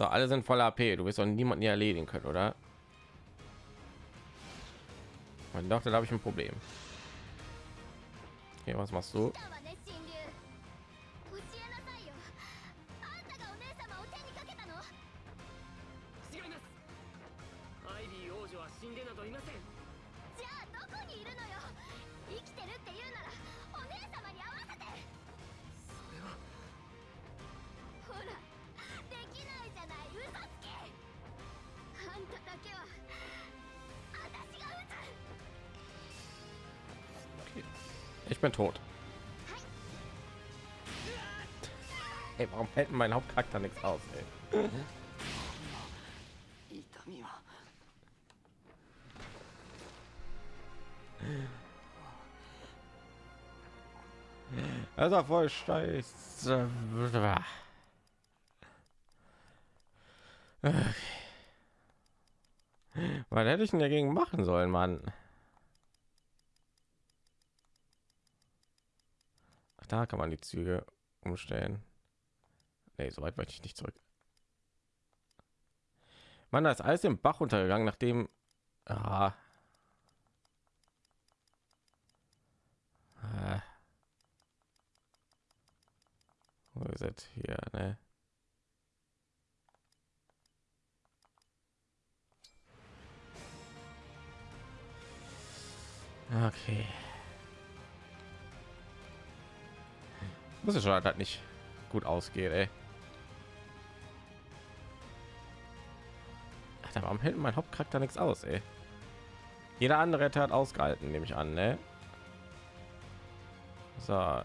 So, alle sind voller AP. Du wirst doch niemanden hier erledigen können, oder? Mein doch, da habe ich ein Problem. Okay, was machst du? ich bin tot. Ey, warum hält mein Hauptcharakter nichts aus? Ey? Das war voll scheiße. Okay. Was hätte ich denn dagegen machen sollen, Mann? Da kann man die Züge umstellen. Nee, so weit wollte ich nicht zurück. Mann, da ist alles im Bach untergegangen, nachdem... Ah. Ah. Wo ist es hier, ne? Okay. Muss es schon halt nicht gut ausgeht, ey. Alter, warum hält mein Hauptcharakter nichts aus, ey? Jeder andere hätte hat ausgehalten, nehme ich an, ne? So.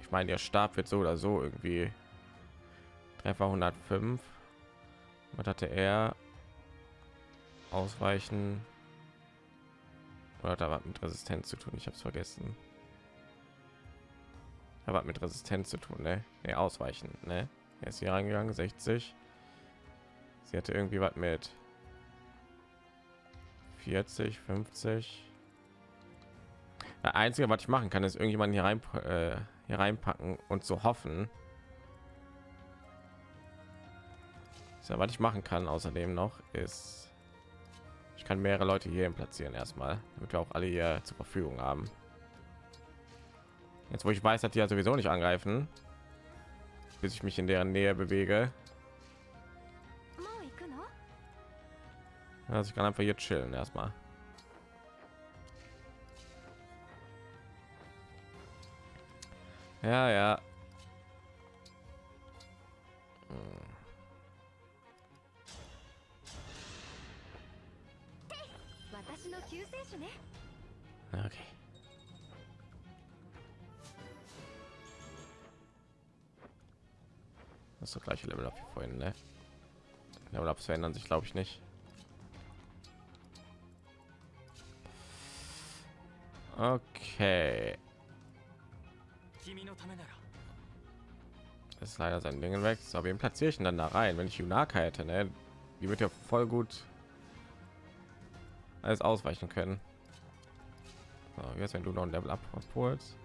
Ich meine, der Stab wird so oder so irgendwie Treffer 105. Was hatte er? Ausweichen. Oder er was mit Resistenz zu tun? Ich habe es vergessen. Er hat mit Resistenz zu tun, ne? Nee, ausweichen, ne? Er ist hier reingegangen, 60. Sie hatte irgendwie was mit 40, 50. Das Einzige, was ich machen kann, ist irgendjemanden hier rein äh, hier reinpacken und zu hoffen. So, was ich machen kann außerdem noch ist, ich kann mehrere Leute hier platzieren erstmal, damit wir auch alle hier zur Verfügung haben. Jetzt, wo ich weiß, dass die ja sowieso nicht angreifen, bis ich mich in deren Nähe bewege. Also ich kann einfach hier chillen erstmal. Ja, ja. Hm. Okay. Das ist das gleiche Level up wie vorhin, ne? Level ups verändern sich, glaube ich nicht. Okay. Das ist leider sein Ding weg. Aber wen platziere ich dann da rein? Wenn ich Junaka hätte, ne? Die wird ja voll gut alles ausweichen können. So, jetzt wenn du noch ein Level ab holst.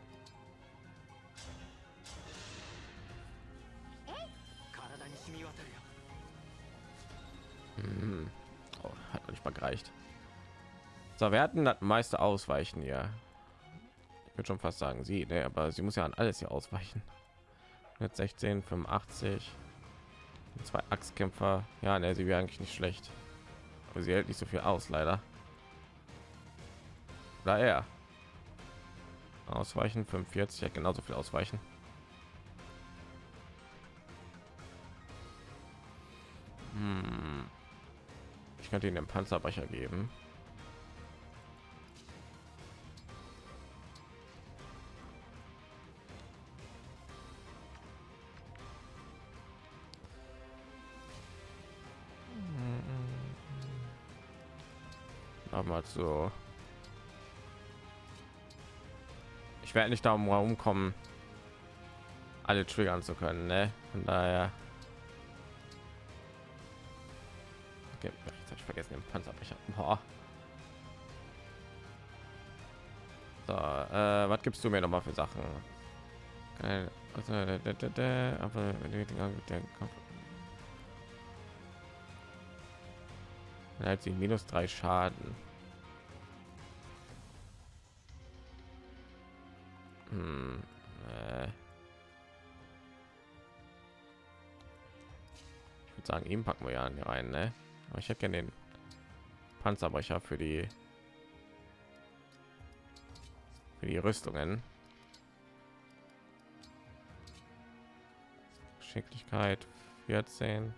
Mhm. Oh, hat noch nicht mal gereicht. So, wir hatten das meiste Ausweichen ja Ich würde schon fast sagen, sie, ne, aber sie muss ja an alles hier ausweichen. Mit 16, 85, zwei Axtkämpfer. Ja, ne, sie wäre eigentlich nicht schlecht. Aber sie hält nicht so viel aus, leider. Oder er. Ausweichen 45, ja genauso viel ausweichen. Hm. Ich könnte ihnen den Panzerbrecher geben. Aber mal so. Werde nicht darum herumkommen, alle triggern zu können, ne? Von daher. Okay, jetzt ich vergessen den Panzerbrecher. Boah. So, äh, was gibst du mir noch mal für Sachen? Also, aber. Er sie minus drei Schaden. Würde sagen, ihm packen wir ja rein, ne? Aber ich hätte gerne den Panzerbrecher für die für die Rüstungen. Geschicklichkeit 14.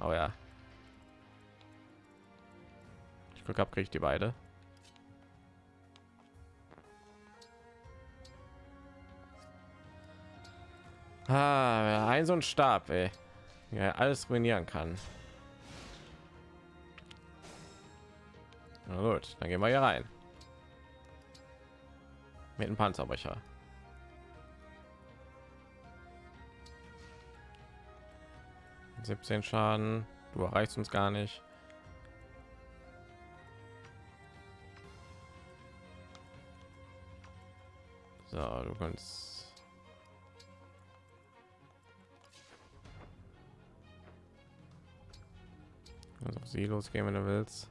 Oh ja. Ich gucke ab, kriege ich die beide. Ah, ein so ein Stab, ey. Ja, alles ruinieren kann. Na gut, dann gehen wir hier rein. Mit dem Panzerbrecher. Siebzehn Schaden. Du erreichst uns gar nicht. So, du kannst also auf sie losgehen, wenn du willst.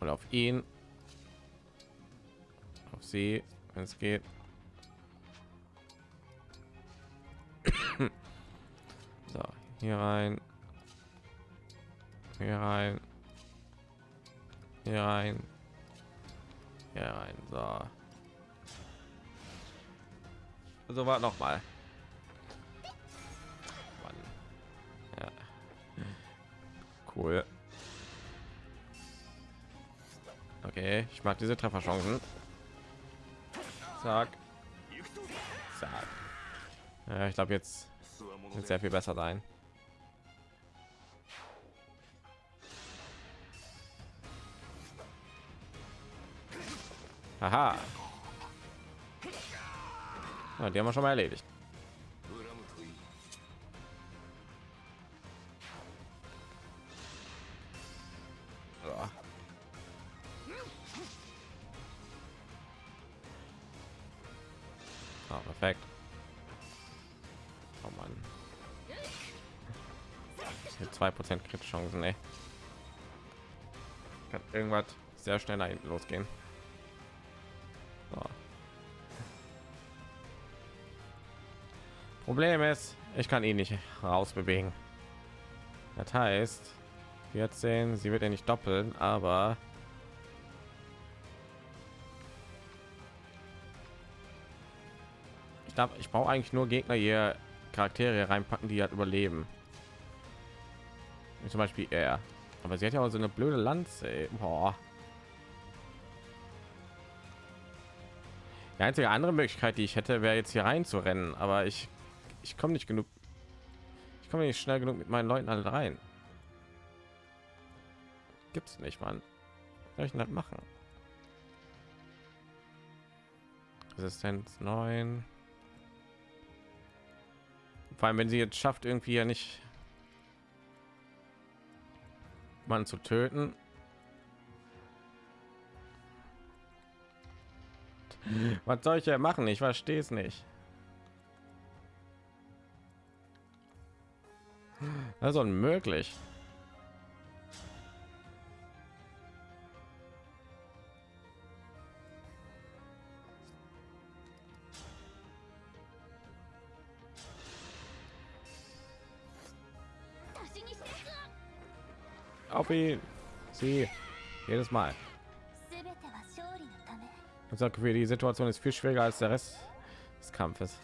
Und auf ihn. Auf sie, wenn es geht. so, hier rein. Hier rein. Hier rein. Hier rein. So. So war noch mal. Ja. Cool. Okay, ich mag diese Trefferchancen. Zack. Zack. Ja, ich glaube jetzt wird sehr viel besser sein. Aha. Ja, die haben wir schon mal erledigt. Ah, perfekt. Oh Mann. Zwei Prozent Crit-Chancen, ey. Kann irgendwas sehr schnell nach hinten losgehen. Problem ist, ich kann ihn nicht rausbewegen. Das heißt, 14, sie wird ja nicht doppeln, aber ich glaube, ich brauche eigentlich nur Gegner hier Charaktere reinpacken, die halt überleben. Wie zum Beispiel er. Aber sie hat ja auch so eine blöde Lanze. Boah. Die einzige andere Möglichkeit, die ich hätte, wäre jetzt hier rein zu rennen, aber ich ich komme nicht genug. Ich komme nicht schnell genug mit meinen Leuten alle rein. Gibt's nicht, Mann. Ich das machen? Resistenz 9. Vor allem, wenn sie jetzt schafft, irgendwie ja nicht man zu töten. Was soll ich ja machen? Ich verstehe es nicht. Also unmöglich. Auf ihn. Sie. Jedes Mal. Ich sage, die Situation ist viel schwieriger als der Rest des Kampfes.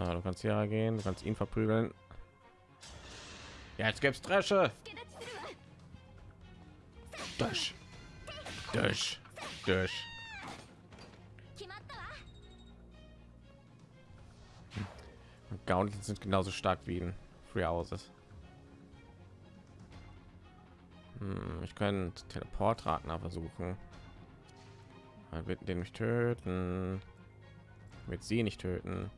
Ah, du kannst ja gehen, du kannst ihn verprügeln. Ja, jetzt gibt's Dresche. Durch. Durch. Durch. Hm. Gauntlets sind genauso stark wie in Free Houses. Hm, ich könnte Teleportratner versuchen. Er wird den nicht töten. Wird sie nicht töten.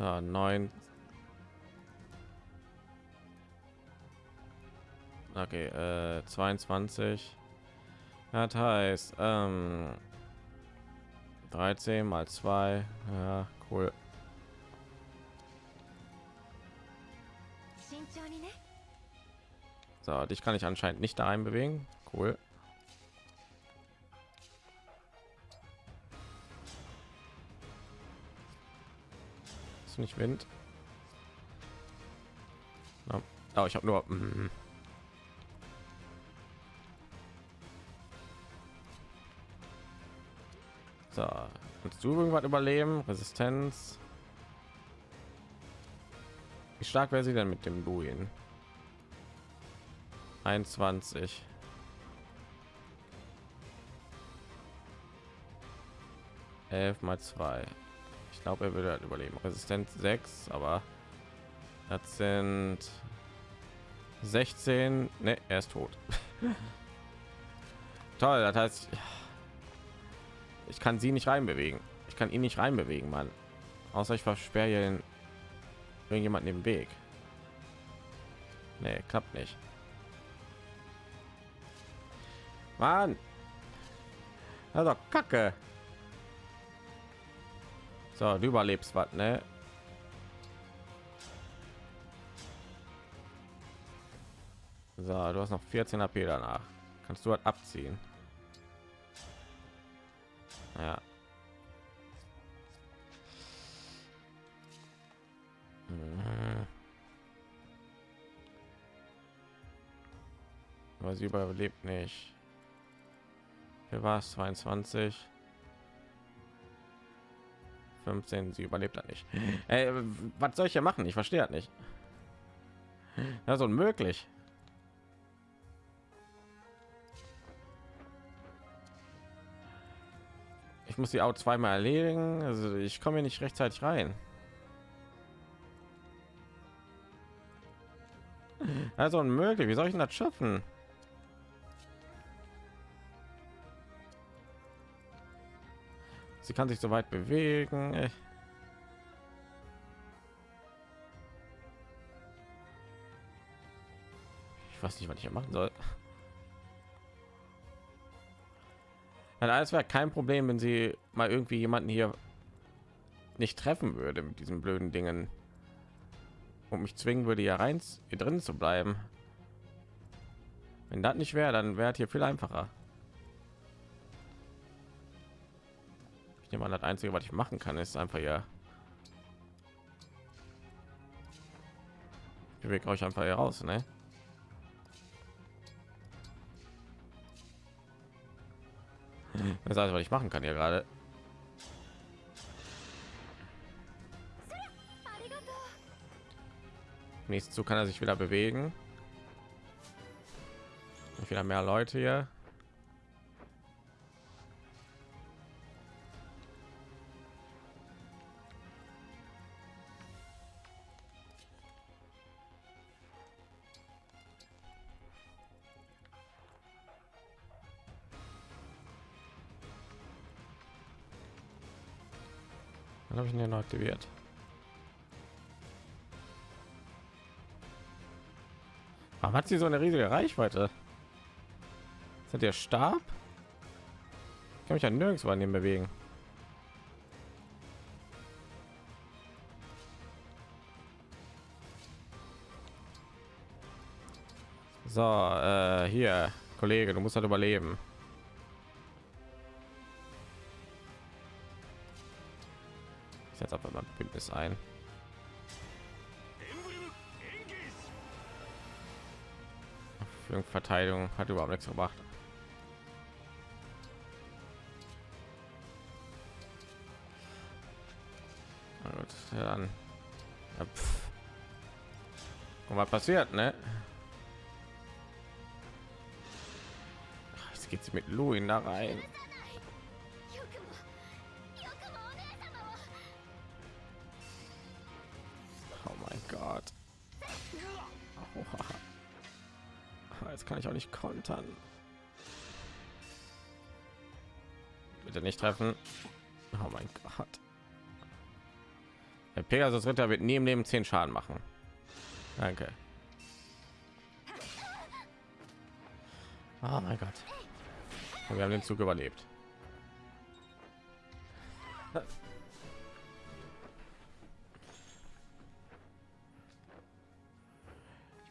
So, neun. Okay, äh, 22. Das heißt, ähm, 13 mal 2. Ja, cool. Ne? So, dich kann ich anscheinend nicht da bewegen. Cool. Nicht Wind? Ja. Oh, ich habe nur. mm. So, kannst du irgendwas überleben? Resistenz. Wie stark wäre sie denn mit dem Luin? 21. Elf mal zwei. Ich glaube, er würde halt überleben. Resistenz 6, aber das sind 16. Ne, er ist tot. Toll, das heißt, ich kann sie nicht reinbewegen. Ich kann ihn nicht reinbewegen, Mann. Außer ich versperre hier den irgendjemanden im Weg. Nee, klappt nicht. Mann. Also Kacke. So, du überlebst was, ne? So, du hast noch 14 AP danach. Kannst du halt abziehen. Ja. Mhm. Aber sie überlebt nicht. Hier war es 22. 15, sie überlebt er nicht. Ey, was soll ich hier machen? Ich verstehe das nicht. Das ist unmöglich. Ich muss die auch zweimal erledigen. Also ich komme hier nicht rechtzeitig rein. Also unmöglich. Wie soll ich denn das schaffen? Sie kann sich so weit bewegen. Ey. Ich weiß nicht, was ich hier machen soll. Ja, alles wäre kein Problem, wenn sie mal irgendwie jemanden hier nicht treffen würde mit diesen blöden Dingen und mich zwingen würde, hier rein hier drin zu bleiben. Wenn das nicht wäre, dann wäre hier viel einfacher. ich nehme an das einzige was ich machen kann ist einfach ja ich weg euch einfach hier raus ne? das alles was ich machen kann hier gerade nächsten Zug kann er sich wieder bewegen. Wieder mehr Leute hier. Dann habe ich ihn ja noch aktiviert. Warum hat sie so eine riesige Reichweite? Sind der Stab? Ich kann mich ja nirgendwo an dem bewegen. So, äh, hier, Kollege, du musst halt überleben. ich jetzt aber mal Bündnis ein. Verteidigung hat überhaupt nichts gemacht. Gut, ja dann. Ja, Und was passiert, ne? Jetzt geht sie mit Louis da rein. Kontern. Bitte nicht treffen. Oh mein Gott. Der Pegasus Ritter wird neben dem 10 Schaden machen. Danke. Oh mein Gott. Wir haben den Zug überlebt.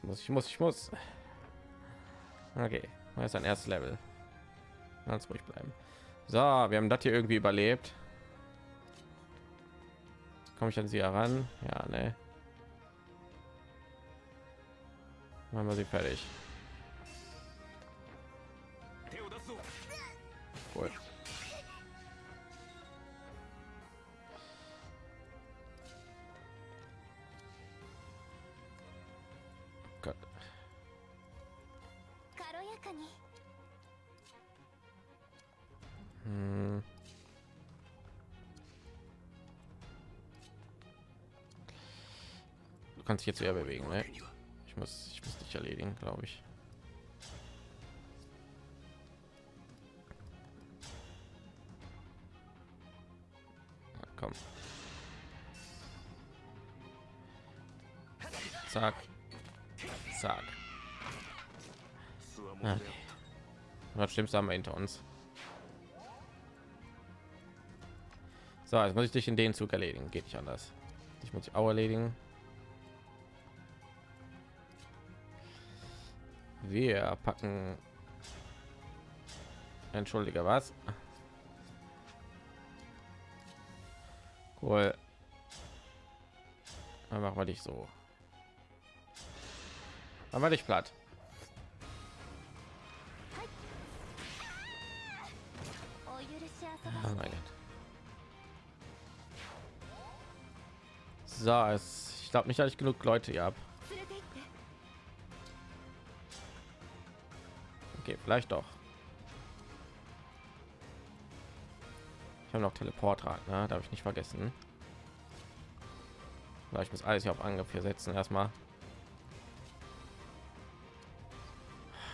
Ich muss, ich muss, ich muss. Okay, das ist ein erstes Level. Ganz ruhig bleiben. So, wir haben das hier irgendwie überlebt. Komme ich an sie heran? Ja, ne. Machen wir sie fertig. Dich jetzt wieder bewegen, ne? Ich muss, ich muss dich erledigen, glaube ich. Ja, komm. Zack. Zack. Ah. Das Schlimmste haben wir hinter uns. So, jetzt muss ich dich in den Zug erledigen. Geht nicht anders. Ich muss ich auch erledigen. Wir packen. Entschuldige, was? Cool. Dann machen wir dich so. Dann wir dich platt. Oh mein Gott. So, es, ich glaube nicht, dass ich genug Leute hier habe. Okay, vielleicht doch. Ich habe noch Teleportrad, ne? Darf ich nicht vergessen. Ich muss alles hier auf Angriff hier setzen erstmal.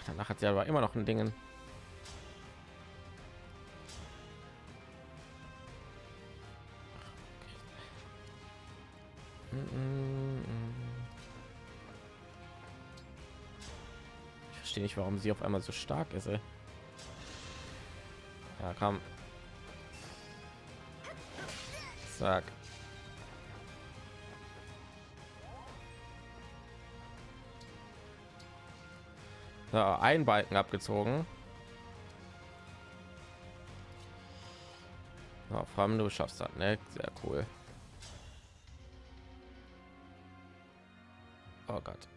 Danach hat sie aber immer noch ein Dingen. Verstehe nicht, warum sie auf einmal so stark ist. Ey. Ja, komm. Zack. So, ein Balken abgezogen. Ja, vor allem du schaffst das, ne? Sehr cool. Oh Gott.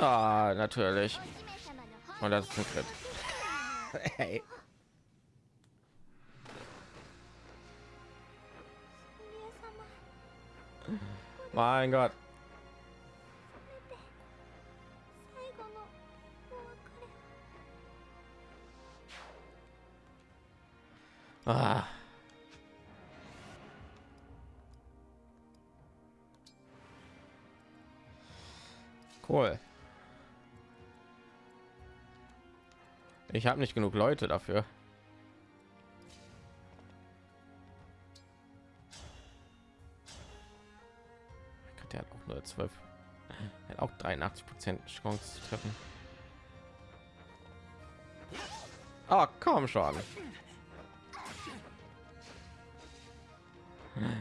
Ah, natürlich. Und das ist ein Crit. hey. Mein Gott. Ah. Cool. Ich habe nicht genug Leute dafür. Der hat auch nur 12. Er hat auch 83 Prozent Chance zu treffen. Ah, komm schon.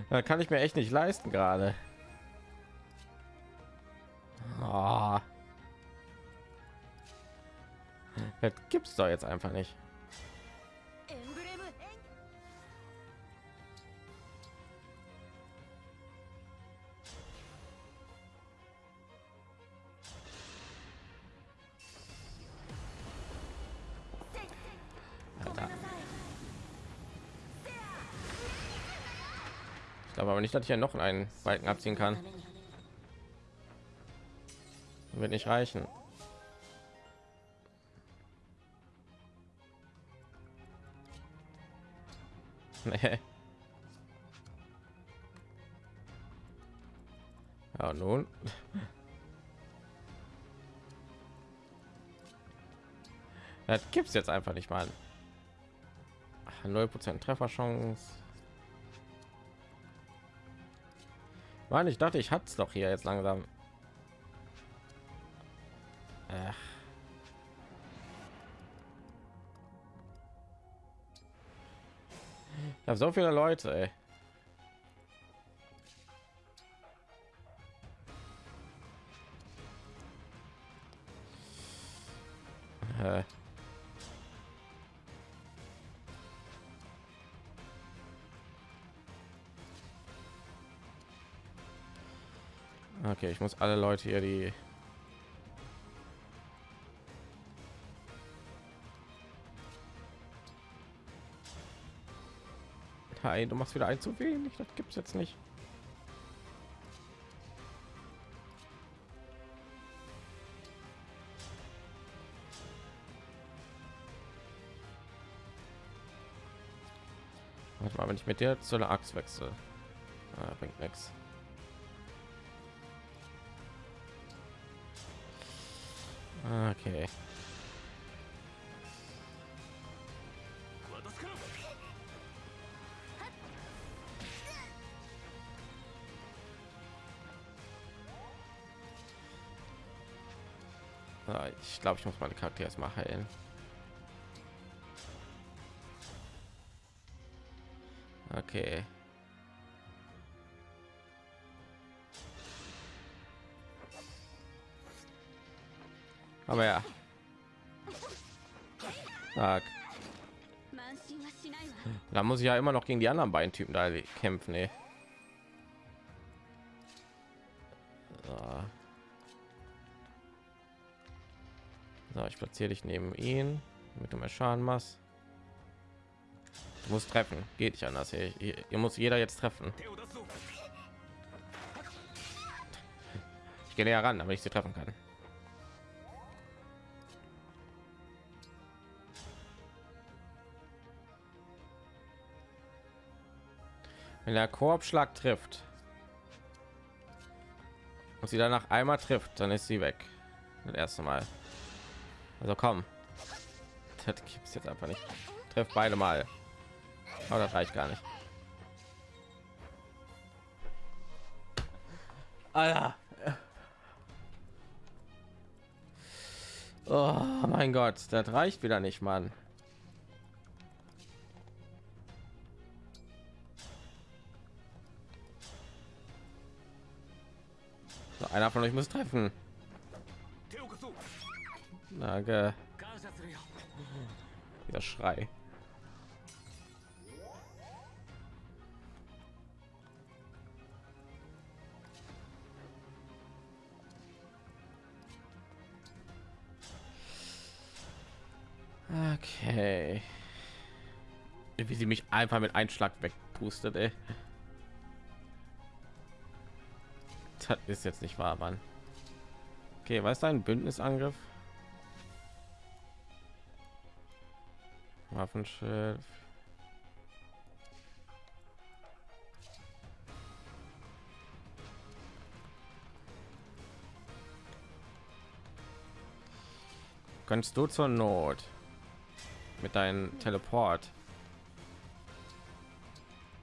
Da kann ich mir echt nicht leisten gerade. Das gibt's doch jetzt einfach nicht. Aber nicht, dass ich ja noch einen Balken abziehen kann. Wird nicht reichen. Ja, nun. Das es jetzt einfach nicht mal. Null Prozent Trefferchance. Mann, ich dachte, ich hatte es doch hier jetzt langsam. Habe so viele Leute, ey. Okay, ich muss alle Leute hier, die Hi, du machst wieder ein zu wenig. Das gibt's jetzt nicht. Warte mal, wenn ich mit der zu einer Axt wechsle, ah, bringt nichts. Okay. Ich glaube, ich muss meine Charaktere erstmal heilen. Okay. Aber ja. Da muss ich ja immer noch gegen die anderen beiden Typen da kämpfen, ey. platziere dich neben ihn, mit dem Schaden machst. Du treffen, geht nicht anders. Hier, hier, hier muss jeder jetzt treffen. Ich gehe näher ran, damit ich sie treffen kann. Wenn der Korbschlag trifft und sie danach einmal trifft, dann ist sie weg. Das erste Mal. Also komm. Das gibt es jetzt einfach nicht. Trifft beide Mal. Aber das reicht gar nicht. Alter. Oh mein Gott, das reicht wieder nicht, Mann. So, einer von euch muss treffen. Nage. Der Schrei. Okay. Wie sie mich einfach mit Einschlag wegpustet, ey. Das ist jetzt nicht wahr, Mann. Okay, was ist ein Bündnisangriff? Waffenschild. Kannst du zur Not mit deinem Teleport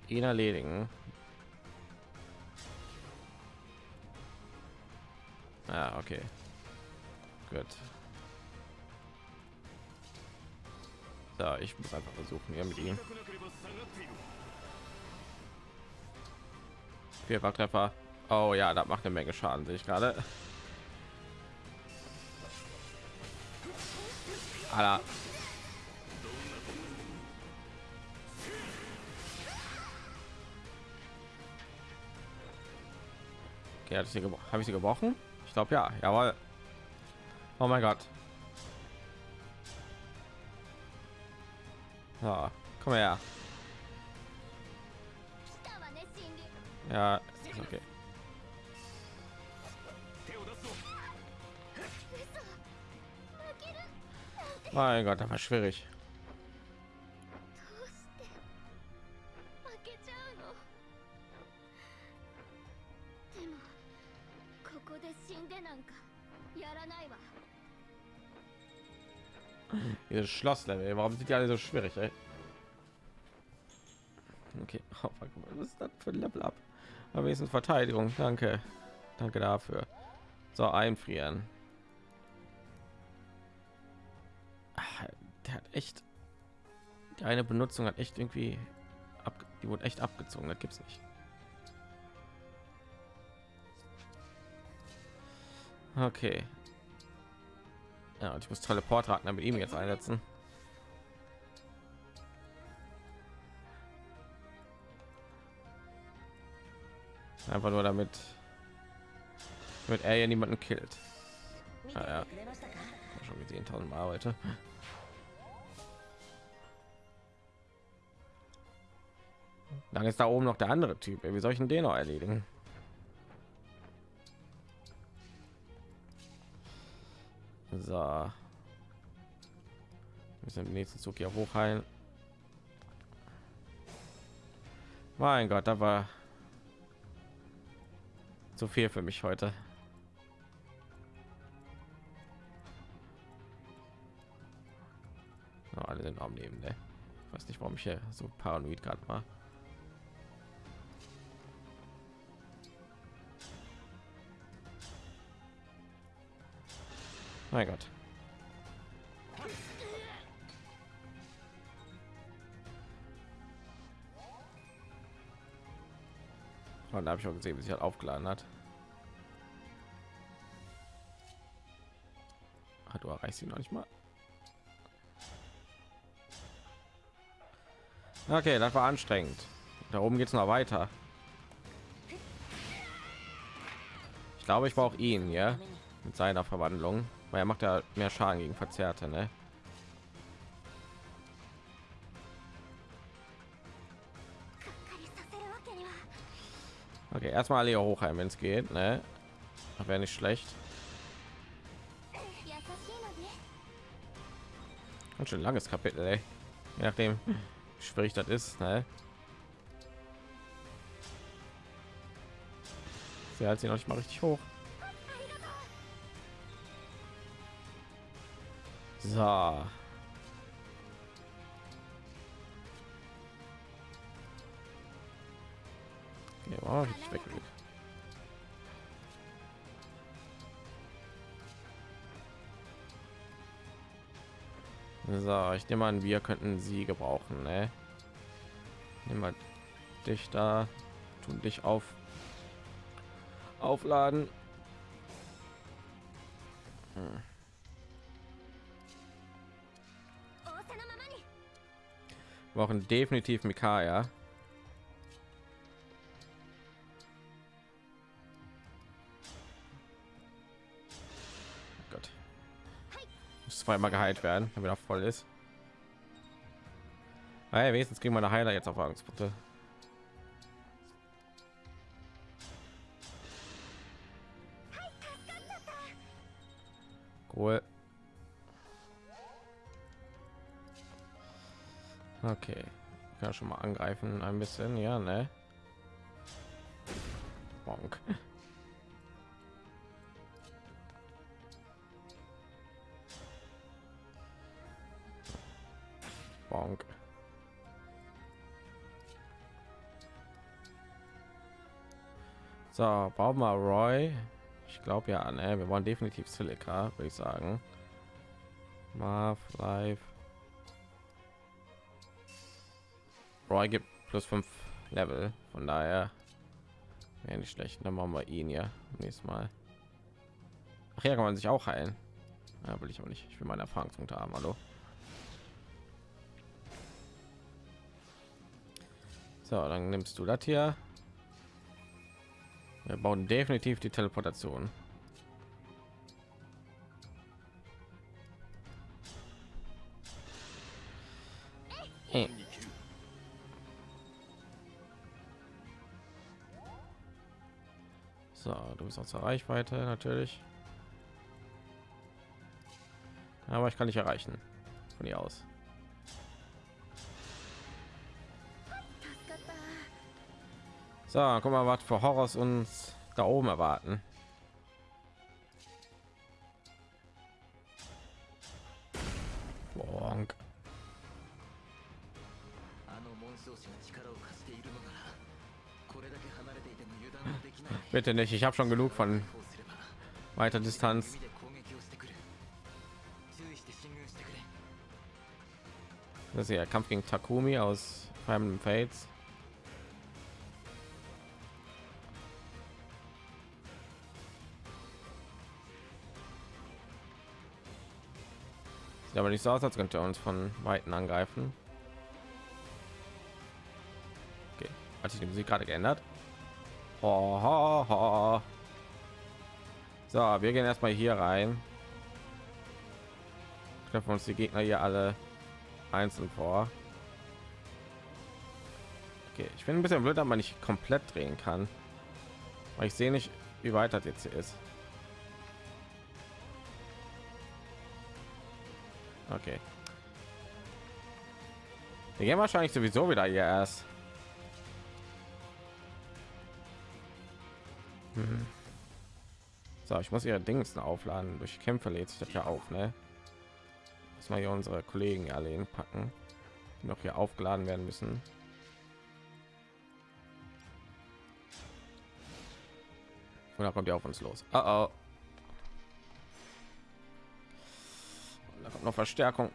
ihn erledigen? Ja, okay. Gut. Da, ich muss einfach versuchen, irgendwie. Vierfach Treffer. Oh ja, das macht eine Menge Schaden, sehe ich gerade. Alter. Okay, habe ich sie gebrochen? Ich glaube ja, jawohl. Oh mein Gott. So, komm her. Ja, okay. Mein Gott, das war schwierig. Dieses Schlosslevel, warum sind die alle so schwierig? Ey? Okay, oh, was ist das für ein Level up? Aber wenigstens Verteidigung. Danke. Danke dafür. So, einfrieren. Ah, Der hat echt. Die eine Benutzung hat echt irgendwie. Ab, die wurde echt abgezogen. Das gibt's nicht. Okay. Ja, und ich muss teleport raten mit ihm jetzt einsetzen. Einfach nur damit, damit er ja niemanden killt. Ah, ja. Schon gesehen, tausend Mal heute. Dann ist da oben noch der andere Typ. Wie soll ich denn den noch erledigen? So. Müssen im nächsten Zug hier hochheilen. Mein Gott, da war zu viel für mich heute. Alle sind am Leben, ne? Ich weiß nicht, warum ich hier so paranoid gerade war. Mein Gott. Und da habe ich auch gesehen, wie sich halt aufgeladen hat. Ah, du erreichst ihn noch nicht mal. Okay, das war anstrengend. Da oben geht es noch weiter. Ich glaube, ich brauche ihn, ja, mit seiner Verwandlung, weil er macht ja mehr Schaden gegen Verzerrte, ne? Okay, erstmal alle hochheim, wenn es geht, ne? Wäre nicht schlecht. Ganz schön langes Kapitel, ey. Je nachdem, wie schwierig das ist, ne? Sie hat sie noch nicht mal richtig hoch. So. Okay, wow, ich weg. So, ich nehme an, wir könnten sie gebrauchen, ne? Nehmen wir dich da, tun dich auf, aufladen. Hm. Brauchen definitiv Mikaya. Gott. Muss zweimal geheilt werden, damit er voll ist. Hey, wenigstens kriegen meine Heiler jetzt auf Angstpunkte. Cool. Okay. Kann schon mal angreifen ein bisschen, ja, ne? Bonk. Bonk. So, bauen wir Roy. Ich glaube ja, ne? Wir wollen definitiv Silica, würde ich sagen. Marv, Live. Roy gibt plus 5 Level, von daher wäre nicht schlecht. Dann machen wir ihn ja nächstes Mal. Ach ja, kann man sich auch heilen. Ja, will ich auch nicht. Ich will meine Erfahrungspunkte haben. Hallo. So, dann nimmst du das hier. Wir bauen definitiv die Teleportation. ist außer Reichweite natürlich. Aber ich kann nicht erreichen. Von hier aus. So, guck mal, was für Horrors uns da oben erwarten. Bitte nicht, ich habe schon genug von weiter Distanz. Das ist ja Kampf gegen Takumi aus Fire Fates. Sieht aber nicht so aus, als könnte er uns von Weiten angreifen. Okay. Hat sich die Musik gerade geändert? Ho, ho. So, wir gehen erstmal hier rein. Treffen uns die Gegner hier alle einzeln vor. Okay, ich bin ein bisschen blöd, dass man nicht komplett drehen kann. Weil ich sehe nicht, wie weit das jetzt hier ist. Okay. Wir gehen wahrscheinlich sowieso wieder hier erst. Mhm. So, ich muss ihre Dings aufladen. Durch Kämpfe lädt sich das ja auf, ne? Müssen wir hier unsere Kollegen alle hinpacken, die noch hier aufgeladen werden müssen. Und da kommt ihr auf uns los. Oh, oh. Da kommt noch Verstärkung.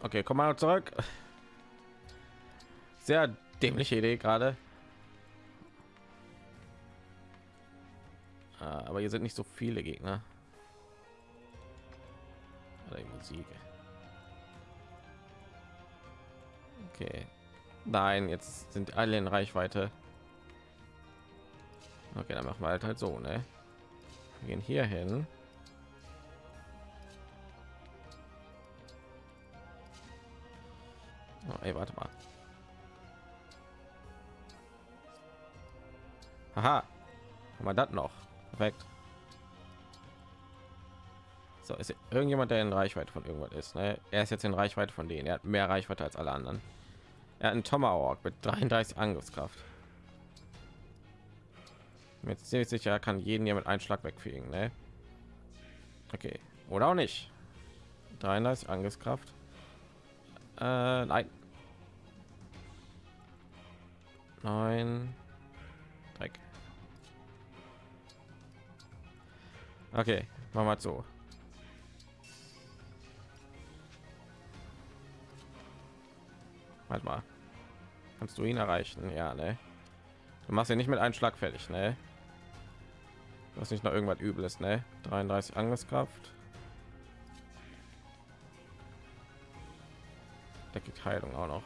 Okay, komm mal zurück. Sehr dämliche Idee gerade. Aber hier sind nicht so viele Gegner. Oder die Musik. Okay. Nein, jetzt sind alle in Reichweite. Okay, dann machen wir halt halt so, ne? Wir gehen hier hin. Oh, ey, warte mal. Haha. Haben wir das noch? Perfekt. So, ist irgendjemand, der in Reichweite von irgendwas ist. Ne? Er ist jetzt in Reichweite von denen. Er hat mehr Reichweite als alle anderen. Er hat einen Tomahawk mit 33 Angriffskraft. Ist ziemlich sicher, er kann jeden hier mit einem Schlag wegfegen. Ne? Okay. Oder auch nicht. 33 Angriffskraft. Äh, nein. Nein. Okay, machen wir so. Warte mal. Kannst du ihn erreichen? Ja, ne? Du machst ja nicht mit einem Schlag fertig, ne? Du nicht noch irgendwas Übles, ne? 33 Angriffskraft. Der kriegt Heilung auch noch.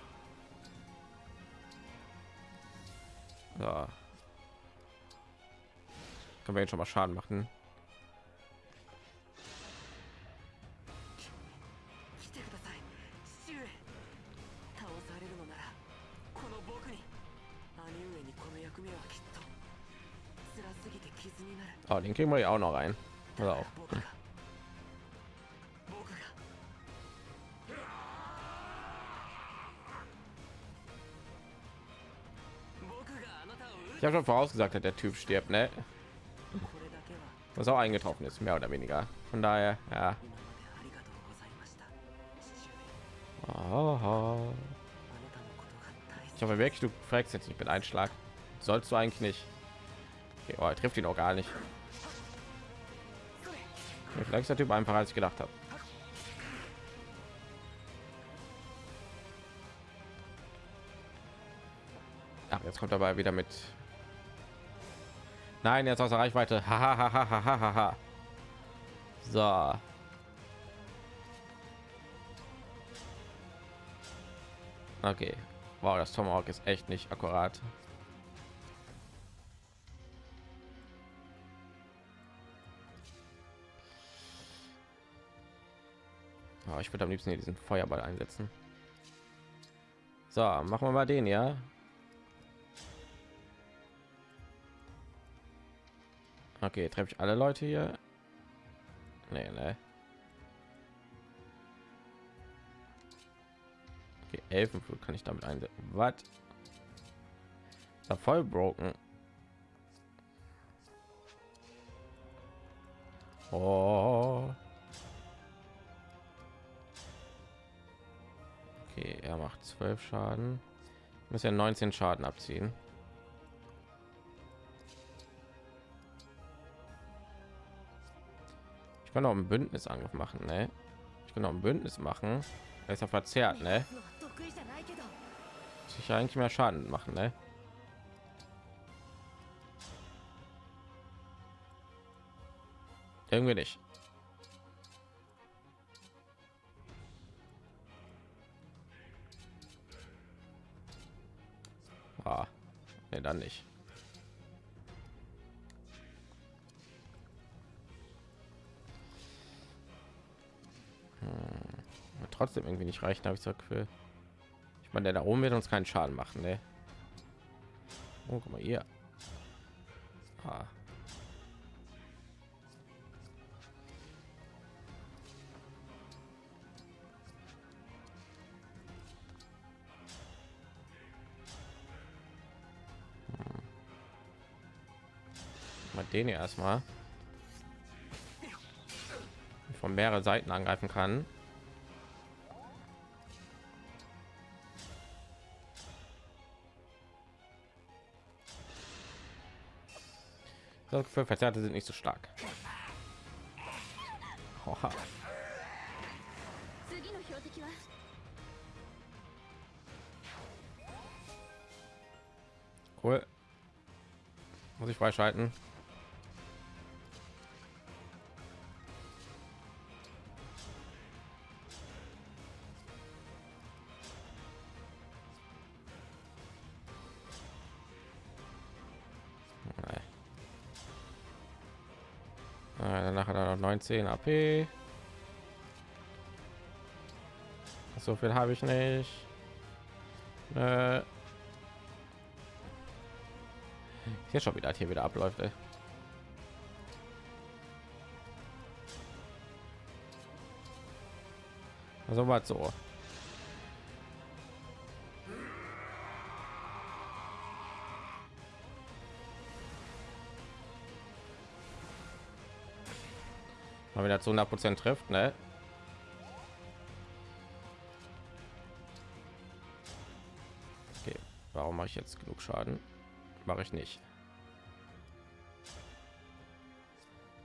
Ja. Können wir jetzt schon mal Schaden machen? Den kriegen wir ja auch noch rein. Pass auf. Ich habe schon vorausgesagt, dass der Typ stirbt, ne? Was auch eingetroffen ist, mehr oder weniger. Von daher, ja. Aha. Ich hoffe wirklich, du fragst jetzt nicht mit Einschlag. Sollst du eigentlich nicht. Okay, oh, er trifft ihn auch gar nicht. Vielleicht ist der Typ einfacher, als ich gedacht habe. Ach, jetzt kommt dabei wieder mit. Nein, jetzt aus der Reichweite. Ha, ha, ha, ha, ha, ha, ha. So. Okay. Wow, das Tomahawk ist echt nicht akkurat. Oh, ich würde am liebsten hier diesen Feuerball einsetzen. So, machen wir mal den, ja. Okay, treffe ich alle Leute hier? Nee, ne. Okay, Elfenflut kann ich damit einsetzen. Was? Ja voll broken. Oh. Okay, er macht 12 Schaden. Muss ja 19 Schaden abziehen. Ich kann auch ein Bündnisangriff machen, ne? Ich kann auch ein Bündnis machen. Er ist ja verzerrt, ne? Muss eigentlich mehr Schaden machen, ne? Irgendwie nicht. Ne, dann nicht. Hm. Trotzdem irgendwie nicht reichen, habe ich so Gefühl. Ich meine, der da oben wird uns keinen Schaden machen, ne? Oh, guck mal hier. Ah. den erstmal von mehreren Seiten angreifen kann. Das Gefühl, Verzerrte sind nicht so stark. Oha. Cool. Muss ich freischalten. Noch 19 AP. So viel habe ich nicht. Äh, hier schon wieder hier wieder abläuft. Ey. Also was so. Mal wieder zu 100 Prozent trifft, ne? Okay, warum mache ich jetzt genug Schaden? Mache ich nicht.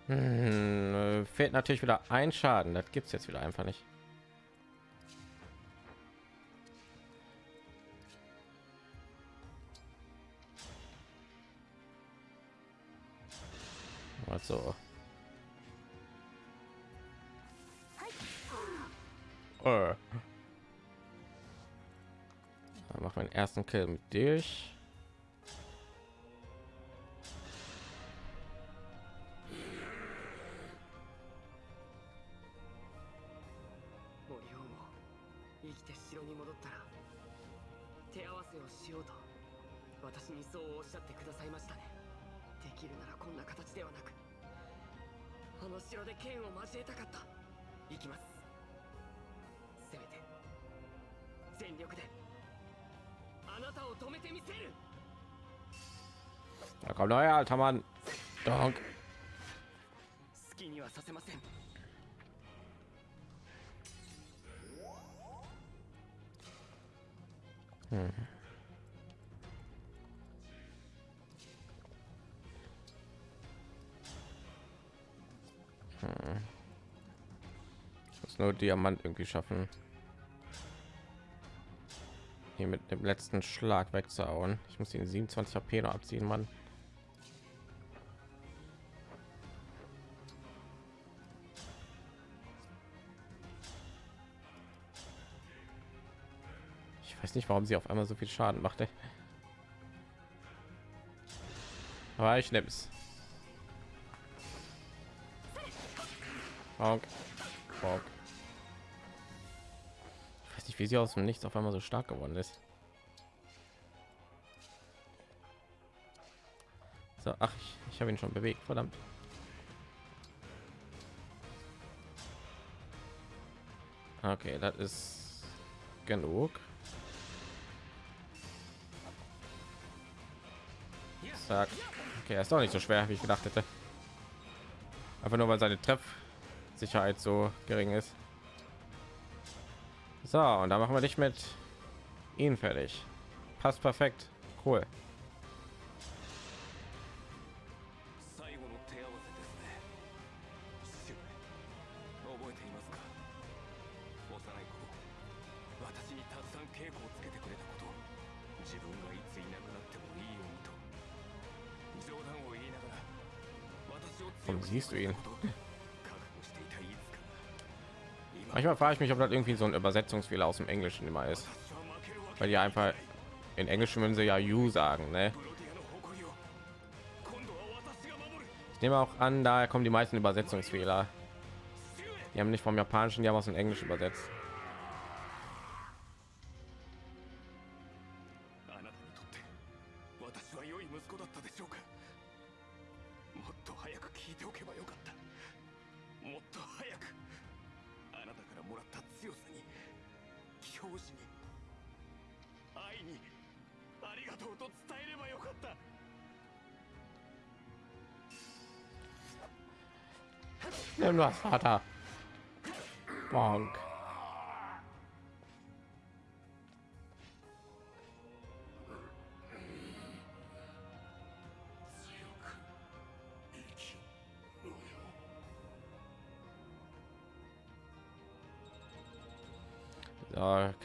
Hm, äh, fehlt natürlich wieder ein Schaden. Das gibt es jetzt wieder einfach nicht. Also. Äh. Wir den ersten Kill mit dich.「kann man Donk. Hm. Hm. Das nur Diamant irgendwie schaffen. Hier mit dem letzten Schlag wegzuhauen. Ich muss den 27 HP noch abziehen, Mann. Nicht, warum sie auf einmal so viel Schaden macht. Ey. Aber ich nehme es. Ich weiß nicht, wie sie aus dem Nichts auf einmal so stark geworden ist. So, ach, ich, ich habe ihn schon bewegt, verdammt. Okay, das ist genug. Zack. Okay, er ist doch nicht so schwer, wie ich gedacht hätte. Einfach nur, weil seine Treffsicherheit so gering ist. So, und da machen wir dich mit ihn fertig. Passt perfekt. Cool. siehst du ihn. Manchmal frage ich mich, ob das irgendwie so ein Übersetzungsfehler aus dem Englischen immer ist, weil die einfach in Englisch würden sie ja "you" sagen, ne? Ich nehme auch an, daher kommen die meisten Übersetzungsfehler. Die haben nicht vom Japanischen, die haben aus dem Englisch übersetzt. Das, Vater. Bonk. Okay.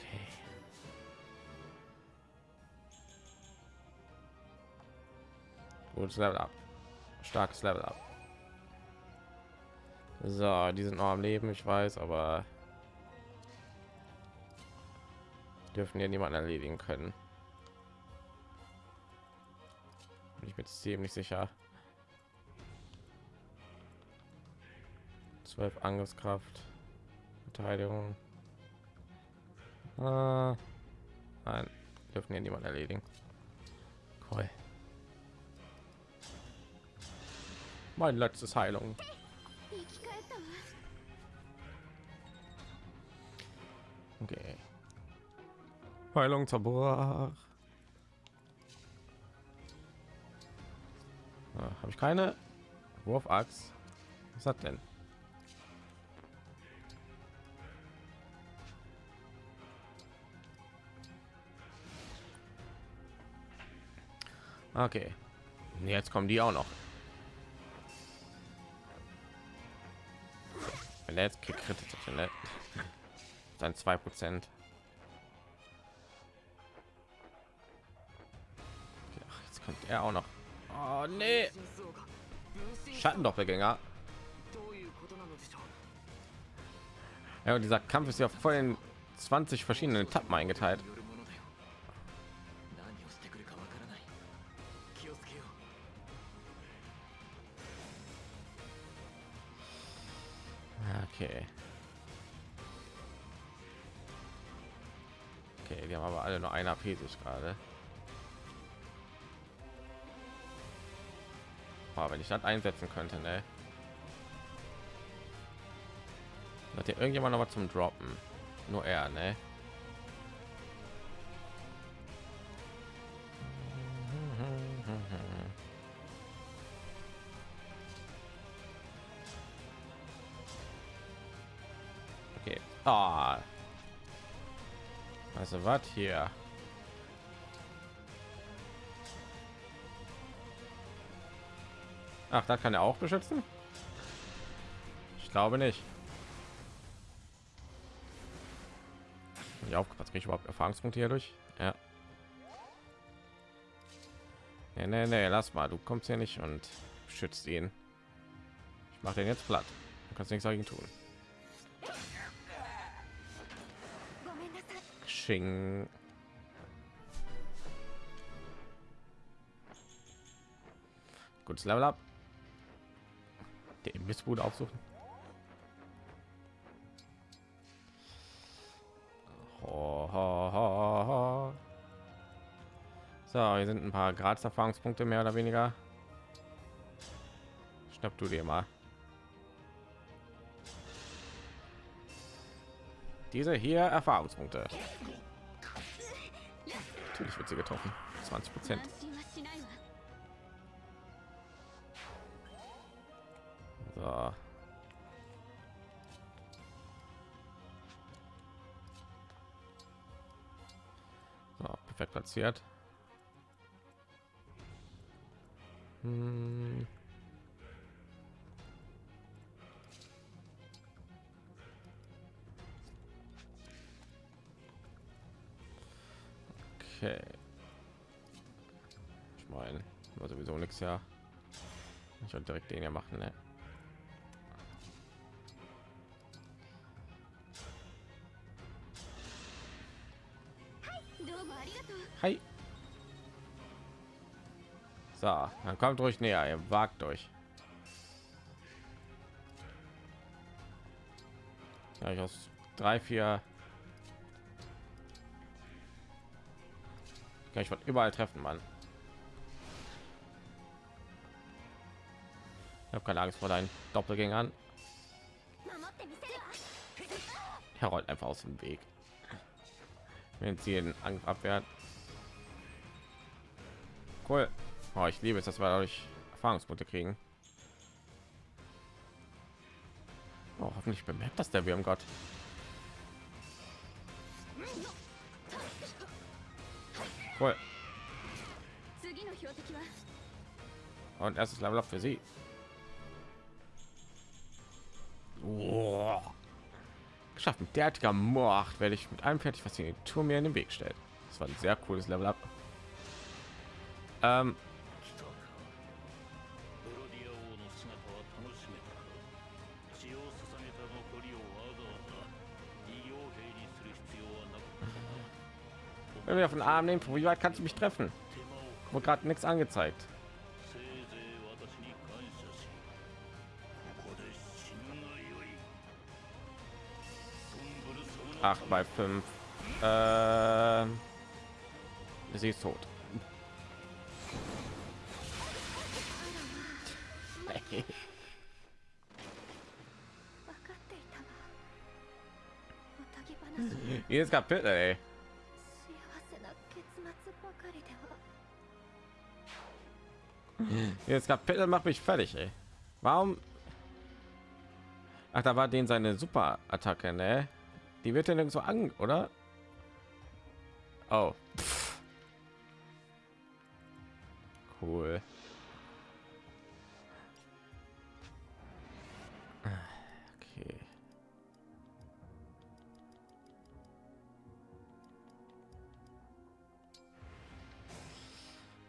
Gutes Level up. Starkes Level up. So, die sind noch am Leben, ich weiß, aber dürfen hier niemanden erledigen können. Bin ich mir ziemlich sicher. 12 Angriffskraft, Verteidigung. Ah, nein, dürfen hier niemanden erledigen. Cool. Mein letztes Heilung. Okay. Heilung zerbrach. Ah, Habe ich keine Wurfachs. Was hat denn? Okay. Jetzt kommen die auch noch. Let's krieg kritische Dann zwei Prozent. Okay, jetzt kommt er auch noch. Oh, nee. Schattendoppelgänger. Ja, und dieser Kampf ist ja voll in 20 verschiedenen Etappen eingeteilt. Nur einer AP gerade. Boah, wenn ich das einsetzen könnte, ne? Hat hier irgendjemand noch mal zum Droppen? Nur er, ne? Okay. Ah. Also was hier? Ach, da kann er auch beschützen? Ich glaube nicht. Ich aufgepasst, kriege ich überhaupt Erfahrungspunkte hier durch? Ja. Nee, nee, nee, lass mal, du kommst hier nicht und schützt ihn. Ich mache den jetzt platt. Du kannst nichts dagegen tun. い Xing. Gutes Level up. Der Imbissbude aufsuchen. So, hier sind ein paar Gradserfahrungspunkte mehr oder weniger. Schnapp du dir mal. diese hier Erfahrungspunkte. Natürlich wird sie getroffen. 20 Prozent. So. so. perfekt platziert. Hm. ist ja ich und direkt den ja machen ne? Hi. So, dann kommt ruhig näher, ihr wagt euch. Ja, ich aus drei, vier. Kann ich von überall treffen, Mann. Ich habe keine Angst vor deinen Doppelgängern. Er rollt einfach aus dem Weg. Wenn sie den Angriff abwehrt. Cool. Oh, ich liebe es, dass wir dadurch Erfahrungspunkte kriegen. Oh, hoffentlich bemerkt das der Wirm Gott. Cool. Und erstes Level up für sie. schaffen derartiger mord werde ich mit einem fertig was die tour mir in den weg stellt. Das war ein sehr cooles level up. Ähm. Wenn wir auf den arm nehmen wie weit kannst du mich treffen? Wurde gerade nichts angezeigt. 8 bei 5. Äh, sie ist tot. Hey. Jedes Kapitel, ey. Jedes Kapitel macht mich fertig, ey. Warum? Ach, da war den seine Superattacke, ne? Die wird ja nirgendwo an, oder? Oh. Pff. Cool. Okay.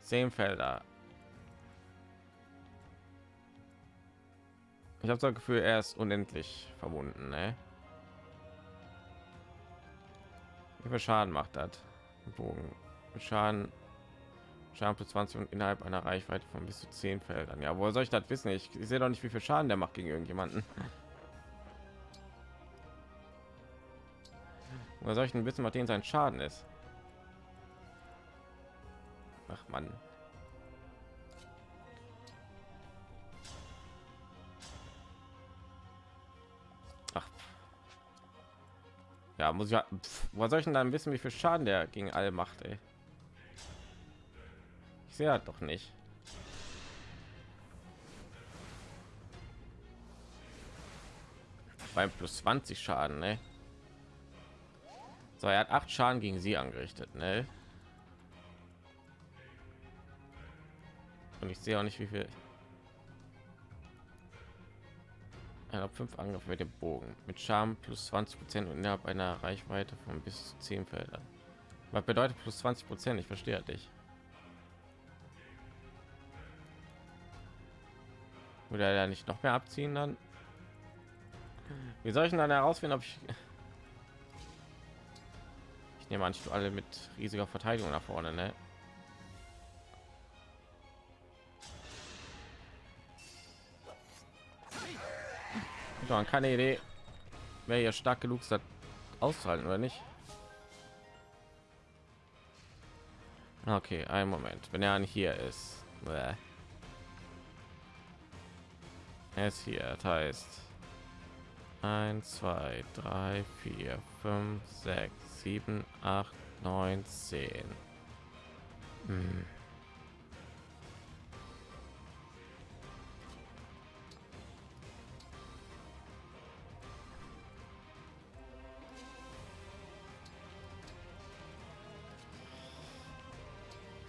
Zehn Felder. Ich habe das Gefühl, er ist unendlich verbunden. Ne? Wie viel Schaden macht das? Bogen. Schaden. Schaden plus 20 und innerhalb einer Reichweite von bis zu 10 Feldern. Ja, woher soll ich das wissen? Ich, ich sehe doch nicht, wie viel Schaden der macht gegen irgendjemanden. Woher soll ich denn wissen, was den sein Schaden ist? Ach man. Ja, muss ich ja. Woher soll ich denn dann wissen, wie viel Schaden der gegen alle macht, ey? Ich sehe halt doch nicht. Beim plus 20 Schaden, ne? So, er hat acht Schaden gegen sie angerichtet, ne? Und ich sehe auch nicht, wie viel. Er hat fünf Angriffe mit dem Bogen mit Charme plus 20 Prozent und innerhalb einer Reichweite von bis zu 10 Feldern. Was bedeutet plus 20 Prozent? Ich verstehe dich. Würde er ja nicht noch mehr abziehen dann? Wie soll ich denn dann herausfinden, ob ich ich nehme an, ich alle mit riesiger Verteidigung nach vorne, ne? Doch, keine Idee, wer hier stark genug das auszuhalten oder nicht. Okay, ein Moment. Wenn er hier ist, Bäh. er ist hier. Das heißt 1, 2, 3, 4, 5, 6, 7, 8, 9, 10. Hm.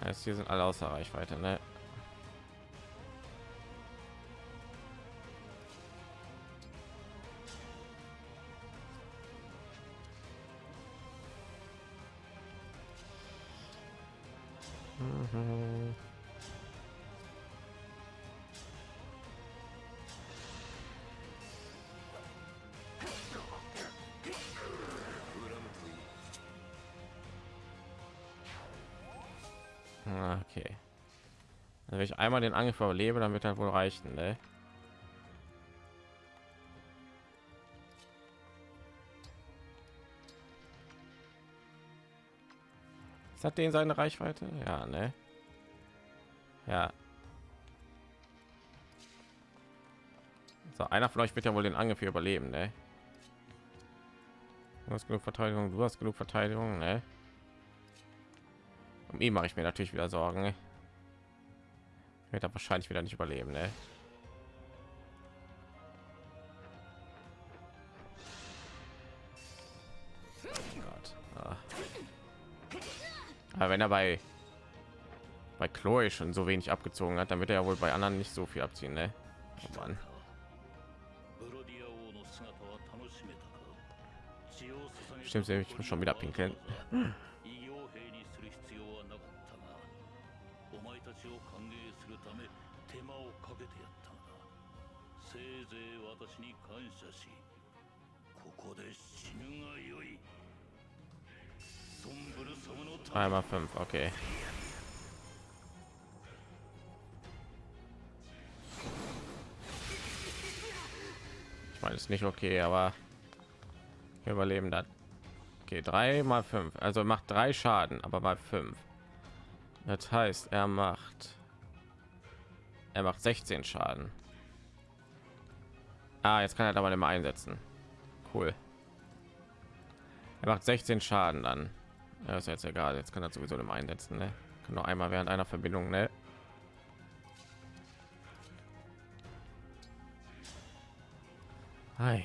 Heißt, hier sind alle außer Reichweite, ne? Wenn ich einmal den Angriff überlebe, dann wird er wohl reichen, ne? Hat den seine Reichweite? Ja, ne? Ja. So, einer von euch wird ja wohl den Angriff überleben, ne? Du hast genug Verteidigung, du hast genug Verteidigung, ne? Um ihn mache ich mir natürlich wieder Sorgen. Ne? wird er wahrscheinlich wieder nicht überleben ne? Ah. aber wenn er bei bei chloe schon so wenig abgezogen hat dann wird er ja wohl bei anderen nicht so viel abziehen ne? oh Mann. stimmt ich muss schon wieder pinkeln 感謝しここで死ぬがよいソンブル様のため Einmal fünf, okay. Ich meine, ist nicht okay, aber wir überleben das. Okay, drei mal fünf, also macht drei Schaden, aber mal fünf. Das heißt, er macht er macht 16 Schaden. Ah, jetzt kann er aber mehr einsetzen. Cool. Er macht 16 Schaden dann. Ja, ist jetzt egal. Jetzt kann er sowieso mehr einsetzen. Ne? Kann nur einmal während einer Verbindung. Ne? Ei,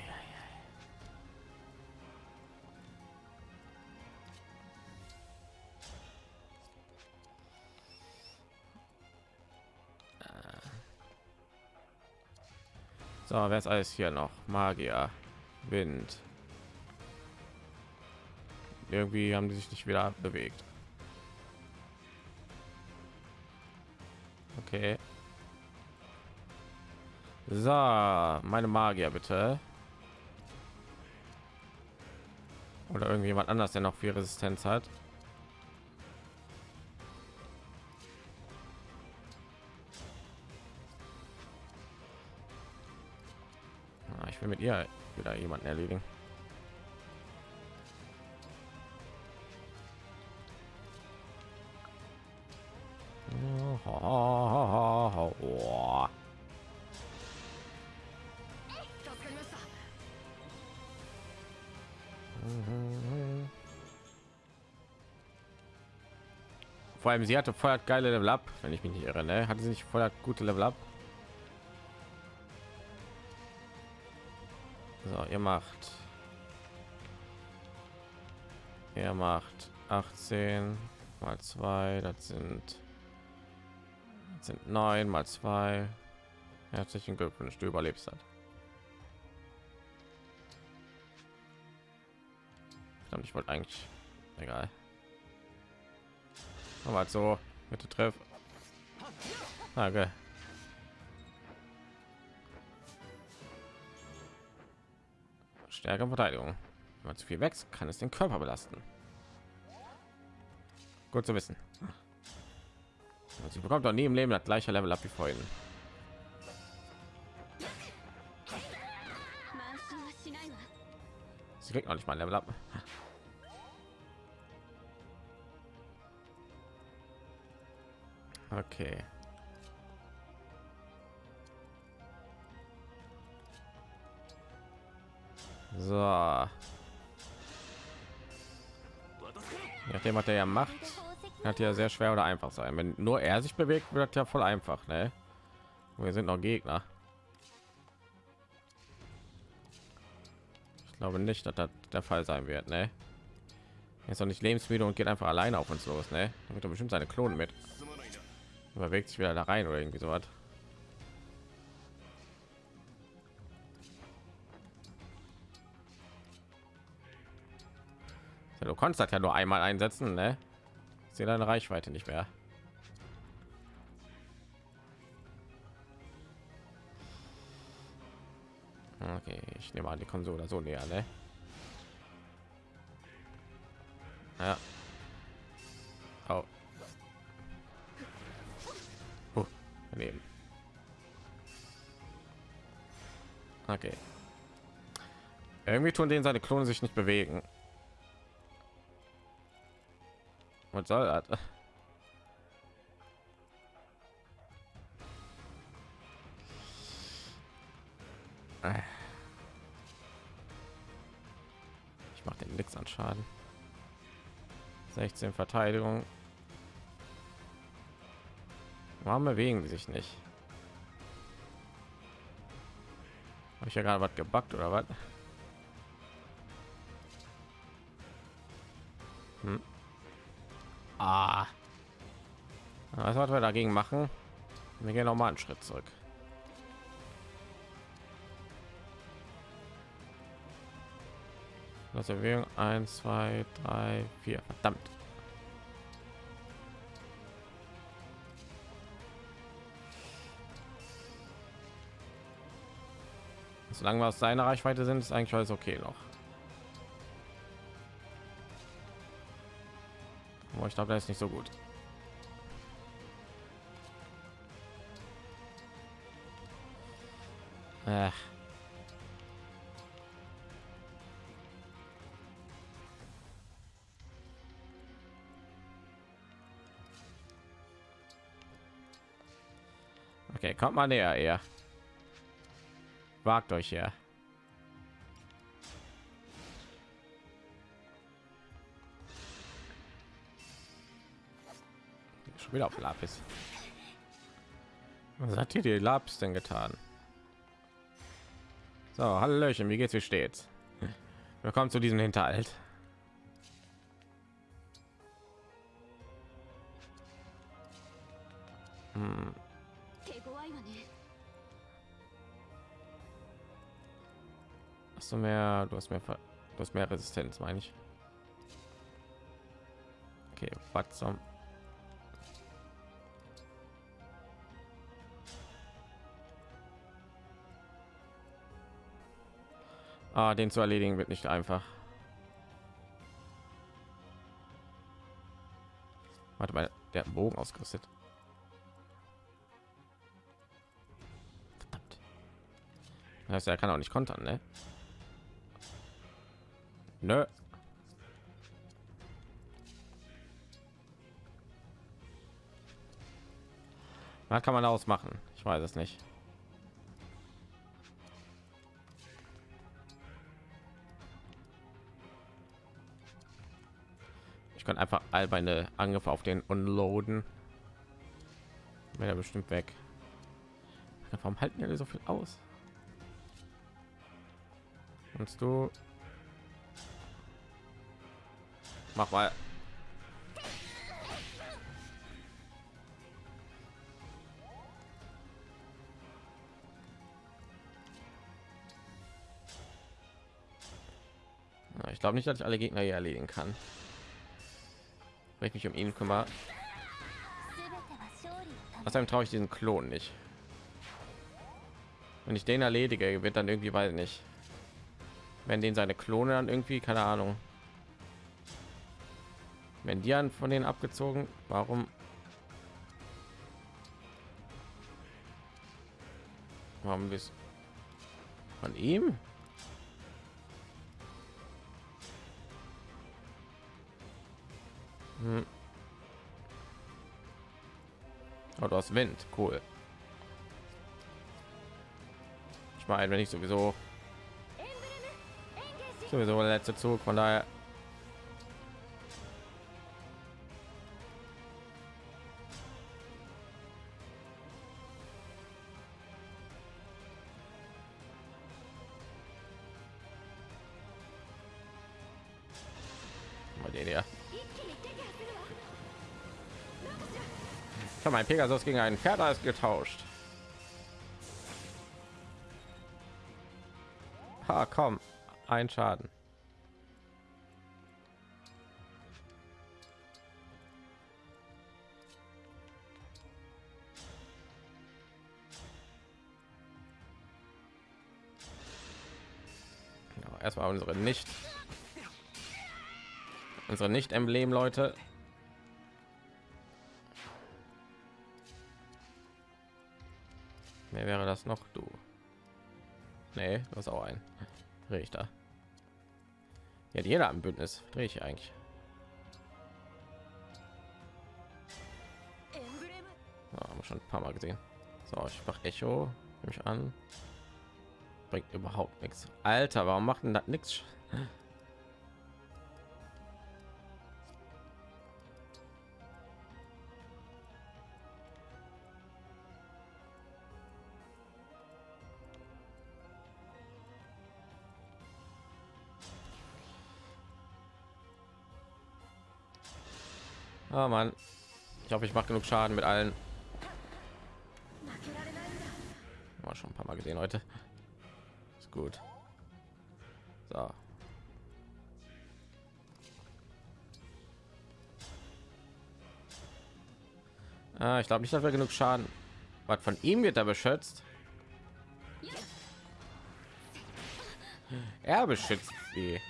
So, wer ist alles hier noch? Magier, Wind. Irgendwie haben die sich nicht wieder bewegt. Okay. So, meine Magier bitte. Oder irgendjemand anders, der noch viel Resistenz hat. können wir ihr wieder jemanden erledigen Vor allem sie hatte voll geile Level Up, wenn ich mich nicht irre, ne? Hatte sie nicht voll gute Level Up? So, ihr macht ihr macht 18 mal 2, das sind das sind 9 mal 2. Herzlichen Glückwunsch, du überlebst das. Verdammt, ich wollte eigentlich egal. Aber so bitte treff. Danke. Stärke Verteidigung. Wenn man zu viel wächst, kann es den Körper belasten. Gut zu wissen. Sie bekommt doch nie im Leben das gleiche Level ab wie vorhin. Sie kriegt noch nicht mal ein Level ab. Okay. So. Nachdem hat er ja macht, hat ja sehr schwer oder einfach sein. Wenn nur er sich bewegt, wird ja voll einfach, ne? Wir sind noch Gegner. Ich glaube nicht, dass das der Fall sein wird, ne? Er ist noch nicht lebensmüde und geht einfach alleine auf uns los, ne? Damit er bestimmt seine Klonen mit. Überwegt sich wieder da rein oder irgendwie so was. Du konntest das ja nur einmal einsetzen, ne? Sehe deine Reichweite nicht mehr. Okay, ich nehme an, die kommen so näher, ne? Ja. Oh. Leben. Okay. Irgendwie tun denen seine Klone sich nicht bewegen. Was soll das? Ich mache den nix an Schaden. 16 Verteidigung. Warum bewegen sich nicht? Habe ich ja gerade was gebackt oder was? Hm. Ah. Was was wir dagegen machen? Wir gehen noch mal einen Schritt zurück. Das Erwägung 1, 2, 3, 4. Verdammt. Solange wir aus seiner Reichweite sind, ist eigentlich alles okay noch. Aber ich glaube, das ist nicht so gut. Ach. Okay, kommt mal näher, eher. Wagt euch ja. wieder auf Lapis. Was hat hier die Labs denn getan? So, Hallöchen, wie geht's, wie steht's? Willkommen zu diesem Hinterhalt. Hm. Hast du mehr, du hast mehr, du hast mehr Resistenz, meine ich. Okay, was zum... Ah, den zu erledigen wird nicht einfach. Warte mal, der Bogen ausgerüstet. Verdammt. Das heißt, er kann auch nicht kontern, ne? Nö. Was kann man daraus machen? Ich weiß es nicht. Kann einfach all meine Angriffe auf den unloaden. Wäre bestimmt weg. Warum halten alle so viel aus? Und du Mach mal. Ich glaube nicht, dass ich alle Gegner hier erledigen kann wenn ich mich um ihn kümmere. Außerdem traue ich diesen Klon nicht. Wenn ich den erledige, wird dann irgendwie, weiß nicht, wenn den seine Klone dann irgendwie, keine Ahnung, wenn die an von denen abgezogen, warum? Warum bis von ihm? Hm. Oh, du hast Wind, cool. Ich meine, wenn ich sowieso sowieso der letzte Zug, von daher mein Pegasus gegen einen Pferd als getauscht. Ha, komm, ein Schaden. Erstmal unsere nicht unsere nicht emblem leute Wer wäre das noch? Du. Nee, du hast auch ein Richter. Ja, jeder am Bündnis. Drehe ich eigentlich. Ja, haben wir schon ein paar Mal gesehen. So, ich mache Echo. Nehme ich an. Bringt überhaupt nichts. Alter, warum macht denn das nichts? Oh Mann. Ich hoffe, ich mache genug Schaden mit allen. War schon ein paar Mal gesehen heute. Ist gut. So. Ah, ich glaube nicht, dass wir genug Schaden. Was von ihm wird da beschützt? Er beschützt sie.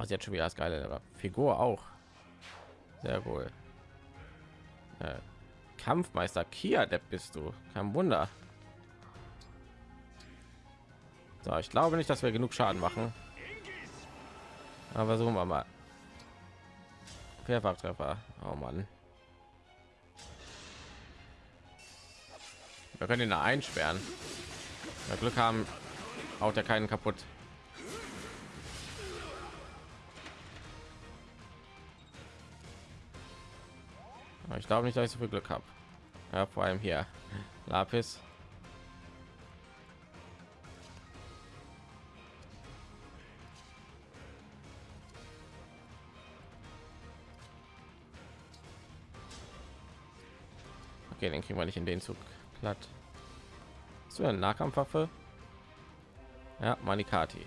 Ah, sie hat schon wieder das geile Level. Figur auch. Sehr wohl. Äh, Kampfmeister Kia der bist du. Kein Wunder. So, ich glaube nicht, dass wir genug Schaden machen. Aber so wir mal. Mehrfachtreffer. Oh Mann. Wir können ihn da einsperren. Wir Glück haben, haut er keinen kaputt. Ich glaube nicht, dass ich so viel Glück habe. Ja, vor allem hier. Lapis. Okay, den kriegen wir nicht in den Zug platt. So eine Nahkampfwaffe. Ja, Manikati.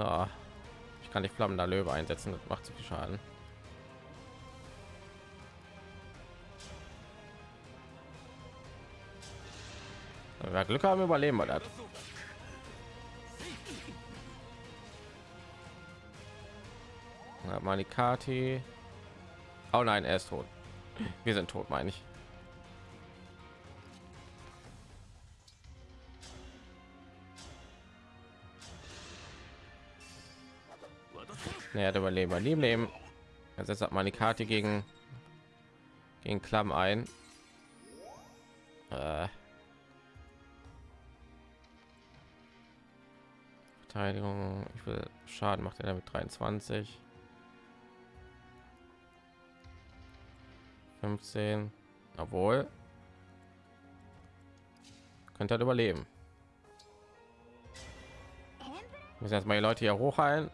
So. Ich kann die flammender Löwe einsetzen, das macht zu viel Schaden. Wenn Glück haben, überleben wir das. Manikati. Oh nein, er ist tot. Wir sind tot, meine ich. Er hat überleben. Leben, leben. Jetzt setzt hat Manikati gegen gegen Klamm ein. Äh. Verteidigung. Ich will Schaden macht er damit 23. 15. Obwohl. Könnte halt überleben. Müssen erstmal die Leute hier hochheilen.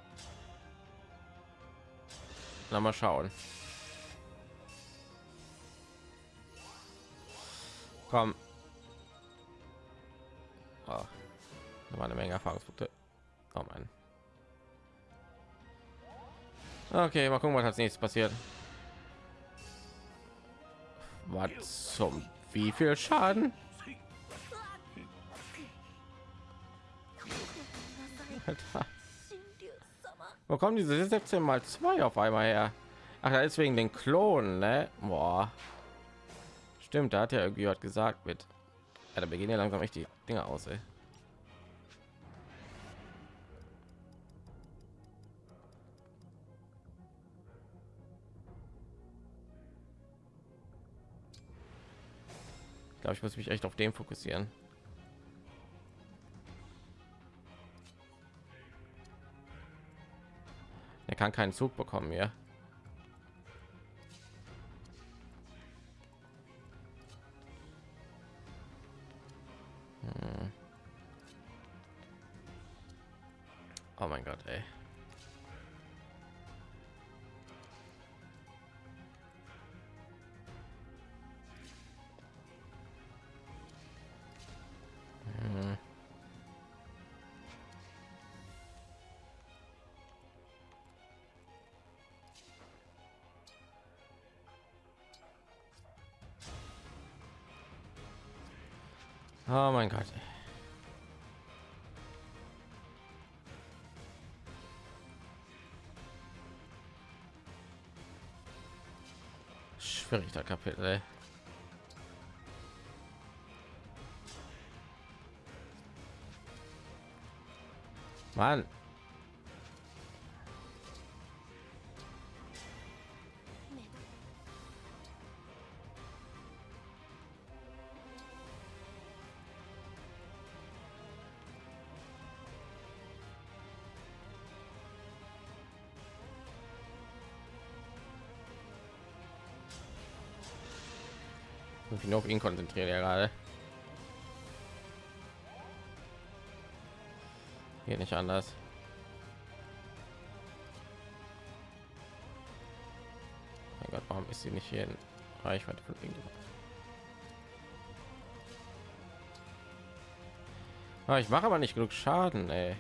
Na mal schauen. Komm. Oh, da war eine Menge Erfahrungspunkte. Oh Mann. Okay, mal gucken, was als nächstes passiert. Was zum wie viel Schaden? Alter. Wo kommen diese 17 mal 2 auf einmal her? Ach, da ist wegen den Klonen, ne? Boah. Stimmt, da hat er irgendwie was gesagt mit. Ja, da beginnen ja langsam echt die Dinge aus, ey. Ich glaube, ich muss mich echt auf den fokussieren. Er kann keinen Zug bekommen hier. Hm. Oh mein Gott, ey. Oh mein Gott. Schwieriger Kapitel. Ey. Mann. Auf ihn konzentrieren ja gerade. Hier nicht anders. Mein Gott, warum ist sie nicht hier in Reichweite von? Ah, ich mache aber nicht genug Schaden, ey.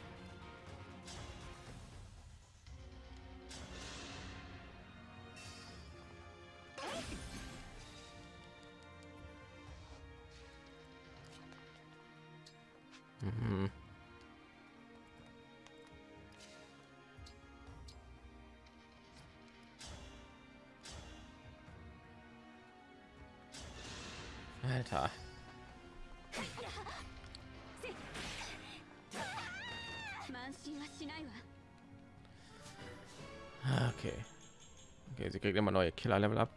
Kriegt immer neue Killer-Level ab.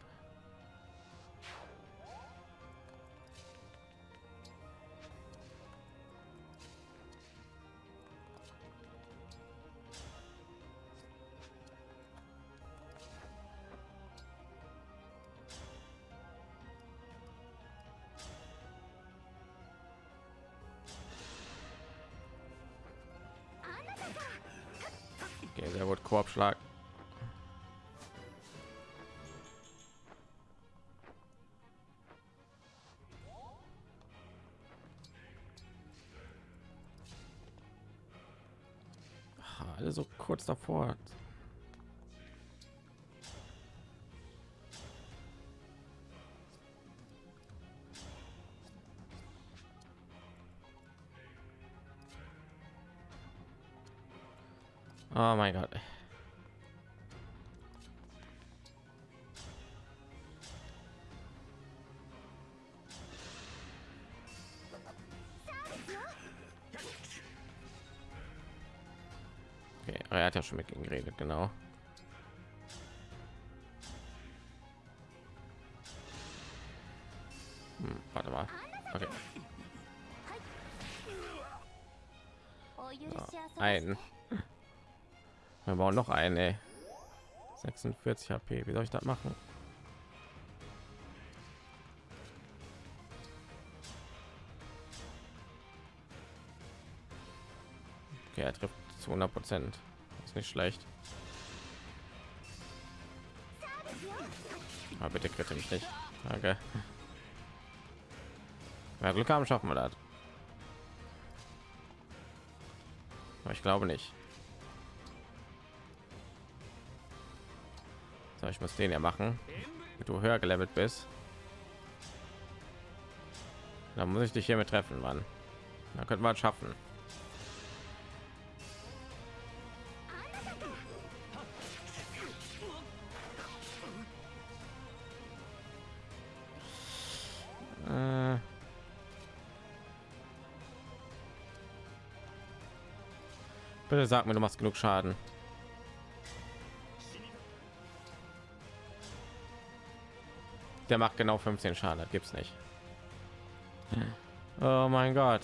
Okay, sehr gut. Korbschlag. Alle so kurz davor. Oh mein Gott. hat ja schon mit ihm geredet, genau. Hm, warte mal. Okay. So, ein. Wir brauchen noch eine. 46 HP. Wie soll ich das machen? Okay, er trifft zu 100 Prozent. Ist nicht schlecht. Aber bitte kritte mich nicht. Danke. Ja, Glück haben, schaffen wir das. Aber ich glaube nicht. So, ich muss den ja machen. Wenn du höher gelevelt bist. Dann muss ich dich hiermit treffen, Mann. Dann könnte man schaffen. Bitte sag mir, du machst genug Schaden. Der macht genau 15 Schaden, das gibt's nicht. Oh mein Gott.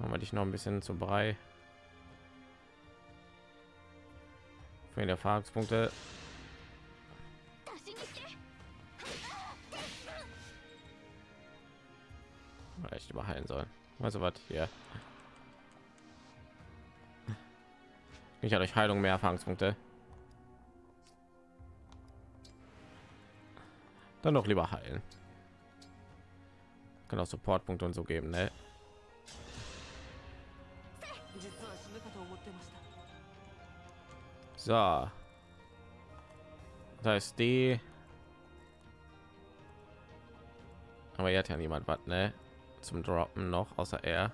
Machen wir dich noch ein bisschen zu brei. Für die Erfahrungspunkte. heilen sollen. Also was hier? Ich habe durch Heilung mehr Erfahrungspunkte. Dann doch lieber heilen. Kann auch Supportpunkte und so geben, ne? So. Da ist die. Aber hier hat ja niemand was, ne? Zum Droppen noch, außer er.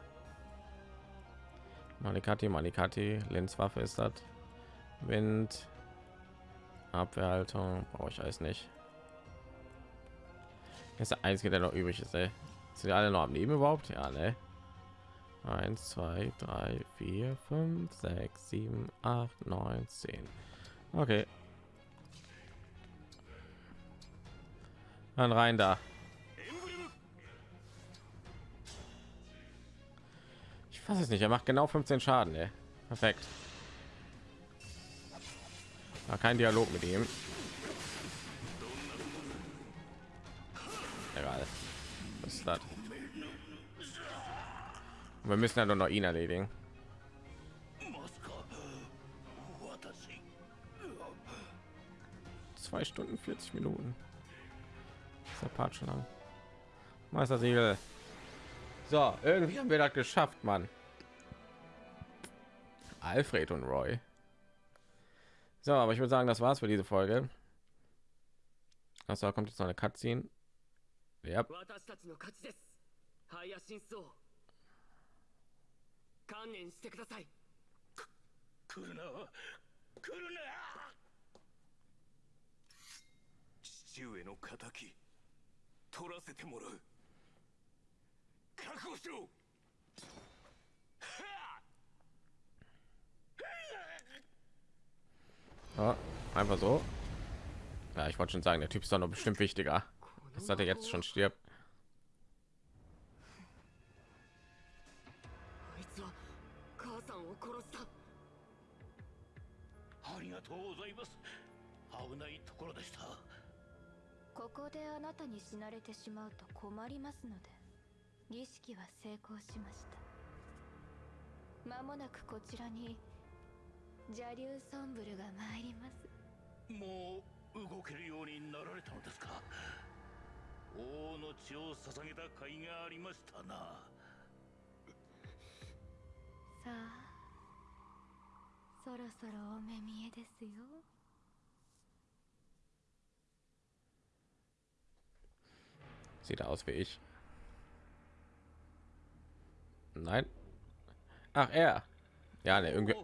Malikati, Malikati, Lenzwaffe ist das. Wind, Abwehrhaltung, brauche ich alles nicht. Das ist der einzige, der noch übrig ist, ey. Sind die alle noch am Leben überhaupt? Ja, ne? 1, 2, 3, 4, 5, 6, 7, 8, 9, 10. Okay. Dann rein da. Weiß es nicht. Er macht genau 15 Schaden. Ey. Perfekt. War kein Dialog mit ihm. Egal. Was ist das? Wir müssen ja nur noch ihn erledigen. Zwei Stunden 40 Minuten. Ist der Part schon lang. Meister Siegel. So, irgendwie haben wir das geschafft, Mann. Alfred und Roy. So, aber ich würde sagen, das war's für diese Folge. Also kommt jetzt noch eine Cutscene. Ja, 私たちの勝ちですハイヤ神僧観念してください来るな来るな父上の敵取らせてもらう Kakusu! Ja, einfach so. Ja, ich wollte schon sagen, der Typ ist doch noch bestimmt wichtiger. Das hat er jetzt schon stirbt. 儀式は成功しました。まもなくこちらに邪竜ソンブルが参ります。もう動けるようになられたのですか？王の血を捧げた甲斐がありましたな。さあそろそろお目見えですよ。Sieht aus wie ich. Nein. Ach, er. Ja, ne, irgendwie.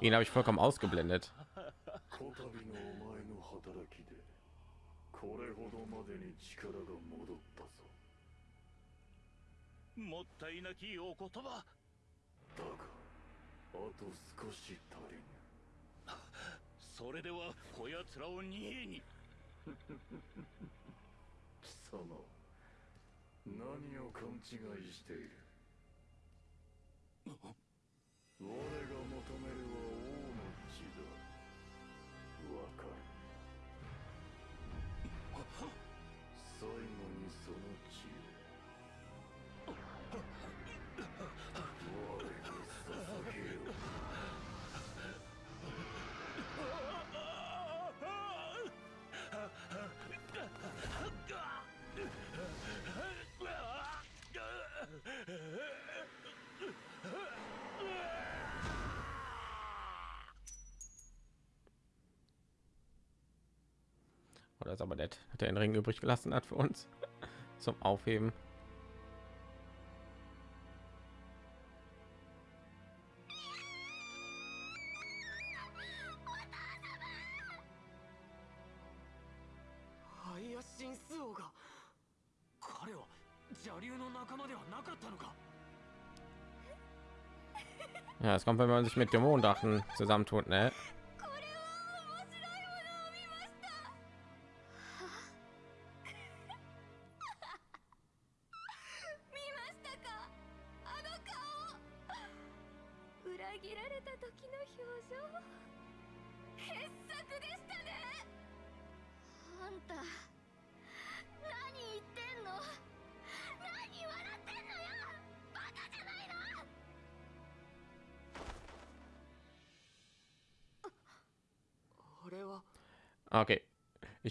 Ihn habe ich vollkommen ausgeblendet. 我が求めるは das ist aber nett. Hat er den Ring übrig gelassen hat für uns zum Aufheben. Ja, es kommt, wenn man sich mit Dämonendachen zusammentut, ne?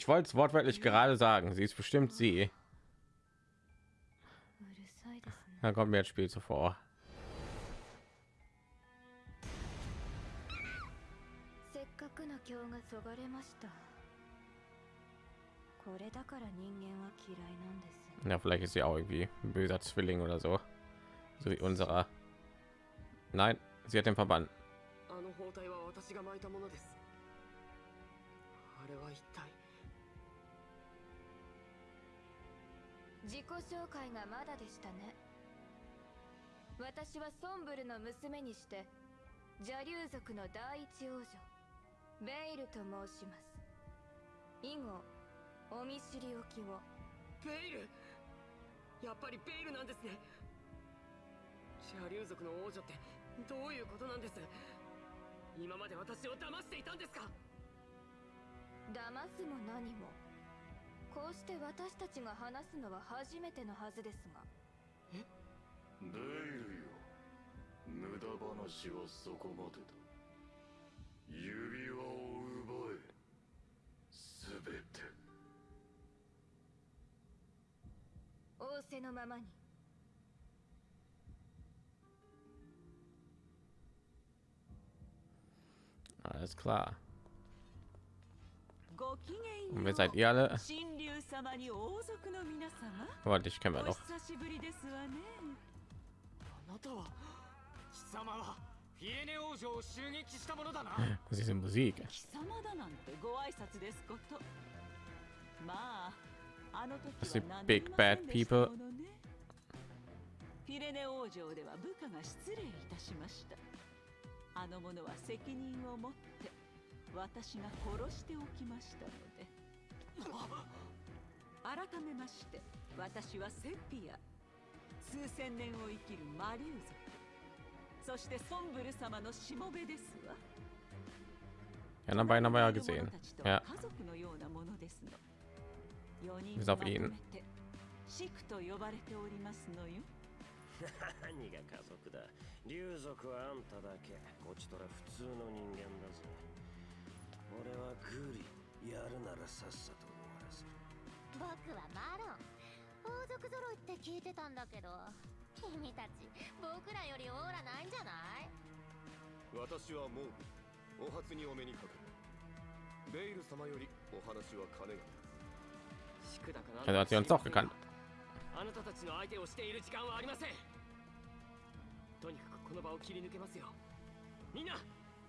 wollte es wortwörtlich gerade sagen. Sie ist bestimmt sie. うるさいですね Dann kommt mir das Spiel zuvor. せっかくの今日がそがれました これだから人間は嫌いなんです Ja, vielleicht ist sie auch irgendwie ein böser Zwilling oder so. So wie unserer. Nein, sie hat den Verband. あの包帯は私が巻いたものですあれは一体 自己紹介がまだでしたね。私はソンブルの娘にして邪竜族の第一王女ベイルと申します。以後お見知りおきを。ベイル？やっぱりベイルなんですね。邪竜族の王女ってどういうことなんです？今まで私を騙していたんですか？騙すも何もこうして私たちが話すのは初めてのはずですが。デイルよ無駄話はそこまでだ。指輪を奪え。すべて。仰せのままに。Alles klar. ごきげん Und よ wer う seid ihr alle? 神竜様に王族の皆様 Warte, ich kenne お wir doch. 久しぶりですわねあなたは貴様はフィエネ王女を襲撃したものだな Das ist Musik. 貴様だなんてご挨拶ですことまああの時は何もでした people. ものねフィレネ王女では部下が失礼いたしましたあの者は責任を持って私が殺しておきましたので改めまして私はセピア数千年を生きるマリュー族そしてソンブル様のしもべですわ Ja, dann haben wir ja gesehen. 家 Ja, 族のようなものですの。4人 Bis ま auf とめ ihn. てシクと呼ばれておりますのよ。何が家族だ竜族はあんただけこちとら普通の人間だぜ俺はグリやるならさっさと終わらせる。僕はマロン。王族揃いって聞いてたんだけど君たち僕らよりオーラないんじゃない？私はもうお初にお目にかかる。ベイル様よりお話は金が。宿だかなん also だ hat sie uns doch gekannt. あなたたちの相手をしている時間はありません。とにかくこの場を切り抜けますよ。みんな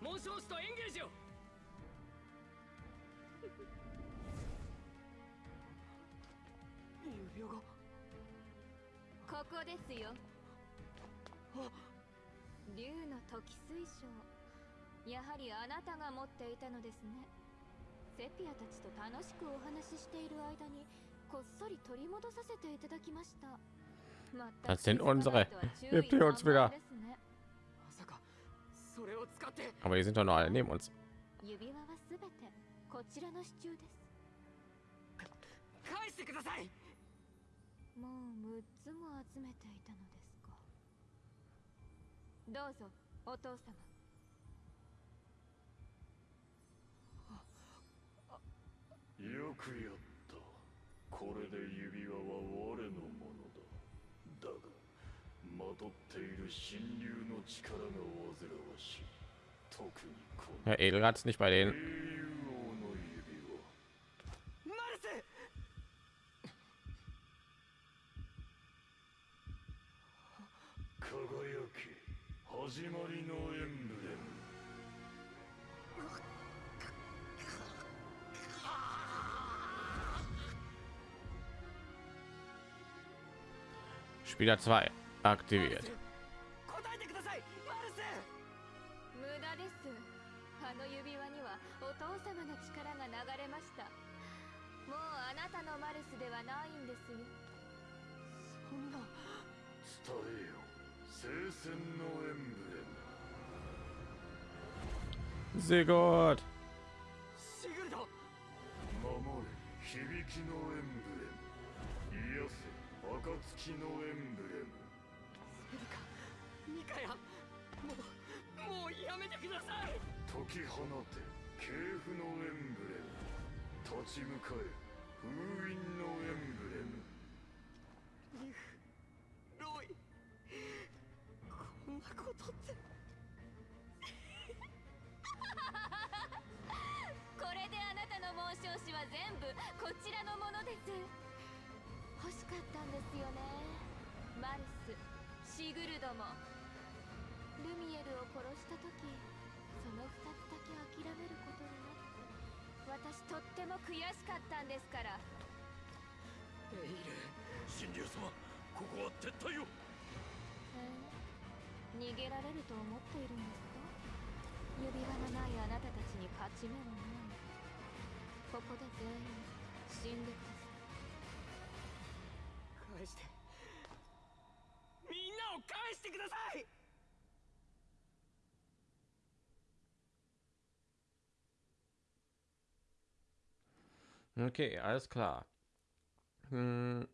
紋章師とエンゲージを指輪が。ここですよ。あ。竜の時水晶。やはりあなたが持っていたのですね。セピアたちと楽しくお話ししている間にこっそり取り戻させていただきました。Das sind unsere. Gebt ihr uns 散 wieder. 々ですねまさかそれを使って。Aber die sind doch noch alle neben uns. 指輪はすべてこちらの支柱です。返してくださいもう6つも集めていたのですか。どうぞお父様。よくやった。これで指輪は我のものだ。だがまとっている神竜の力が煩わしい。特にこの。Ja, Edelgard ist nicht bei 英雄 denen. 輝け始まりのエンブレム Spieler 2 aktiviert. 答えてください。マルス無駄です。あの指輪にはお父様の力が流れました。もうあなたのマルスではないんですよ。そんな。伝えよ聖戦のエンブレム。Sehr gut. シグルド。守れ響きのエンブレム。癒せ暁のエンブレム。セリカミカヤもうもうやめてください。解き放て系譜のエンブレム。立ち向かえ封印のエンブレムかったんですよね。マルスシグルドも。ルミエルを殺した時その2つだけ諦めることになって私とっても悔しかったんですから。エイル神竜様ここは撤退を。えー？逃げられると思っているんですか？指輪のないあなたたちに勝ち目はない。ここで全員死んでく 返してみんなを返してください Okay, alles klar. Hm.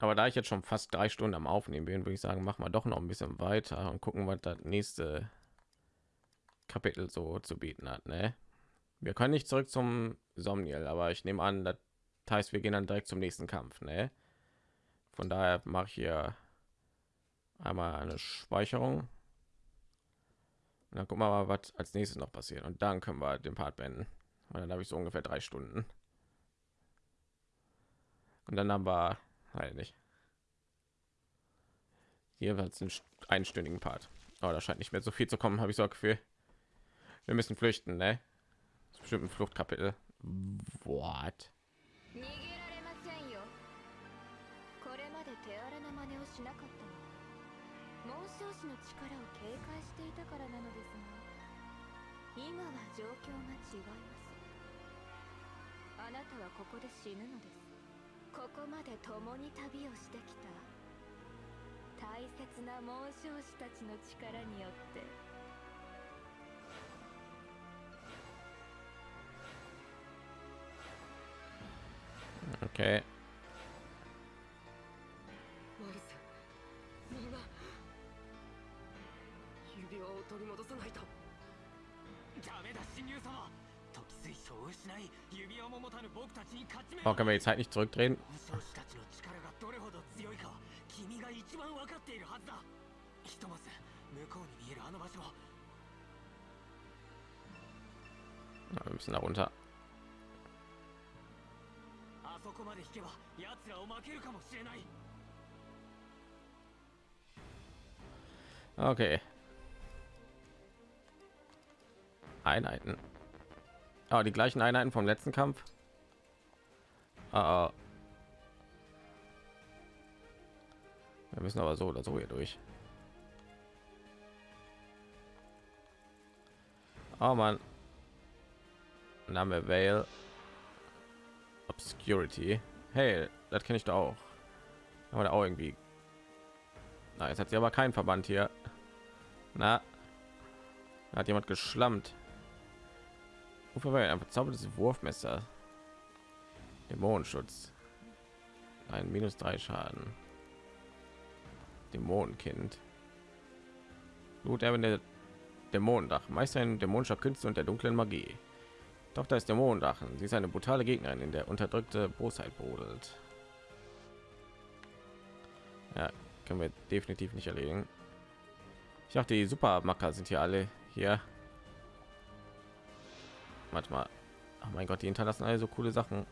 Aber da ich jetzt schon fast drei Stunden am Aufnehmen bin, würde ich sagen, machen wir doch noch ein bisschen weiter und gucken, was das nächste Kapitel so zu bieten hat. Ne? Wir können nicht zurück zum Somniel, aber ich nehme an, das heißt, wir gehen dann direkt zum nächsten Kampf. Ne? Von daher mache ich hier einmal eine Speicherung. Dann gucken wir mal, was als nächstes noch passiert. Und dann können wir den Part beenden. Und dann habe ich so ungefähr drei Stunden. Und dann haben wir halt nicht. Jeweils einen einstündigen Part. Aber da scheint nicht mehr so viel zu kommen, habe ich so ein Gefühl. Wir müssen flüchten, ne? Das bestimmt ein Fluchtkapitel. What? しなかったの。は紋章師の力を警戒していたからなのです。が今は状況が違います。あなたはここで死ぬのです。ここまで共に旅をしてきた大切な紋章師たちの力によって。Okay. 取り戻さないとダメだ神竜様時水晶を失い指輪も持たぬ僕たちに勝ち目 Oh, können wir die Zeit nicht zurückdrehen? 武将士たちの力がどれほど強いかは君が一番分かっているはずだひとまず向こうに見えるあの場所 wir müssen da runter. あそこまで引けば奴らを負けるかもしれない Okay. Einheiten. Ah, die gleichen Einheiten vom letzten Kampf. Ah, ah. Wir müssen aber so oder so hier durch. Oh man. Name Vale. Obscurity. Hey, das kenne ich doch auch. Aber da auch irgendwie. Na, jetzt hat sie aber keinen Verband hier. Na, da hat jemand geschlammt. Wofür war ein verzaubertes Wurfmesser? Dämonenschutz. Ein minus drei Schaden. Dämonenkind. Gut, er der Dämonendach. Meister ein dämonischer Künste und der dunklen Magie. Doch da ist Dämonendachen. Sie ist eine brutale Gegnerin, in der unterdrückte Bosheit brodelt. Ja, können wir definitiv nicht erledigen. Ich dachte, die Supermacker sind hier alle hier. Manchmal, oh mein Gott, die hinterlassen alle so coole Sachen.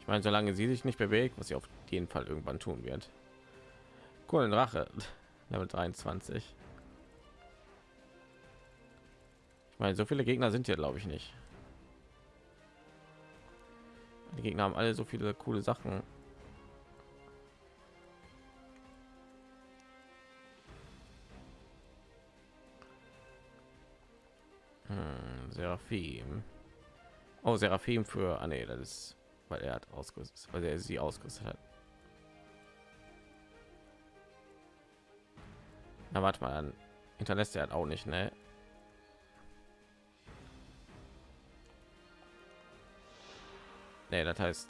Ich meine, solange sie sich nicht bewegt, was sie auf jeden Fall irgendwann tun wird. Coolen Rache, Level 23. Ich meine, so viele Gegner sind hier, glaube ich, nicht. Die Gegner haben alle so viele coole Sachen. Seraphim. Oh, Seraphim für... Ah, nee, das ist... Weil er hat ausgerüstet, weil er sie ausgerüstet hat. Na, warte mal, dann hinterlässt er halt auch nicht, ne? Nee, das heißt,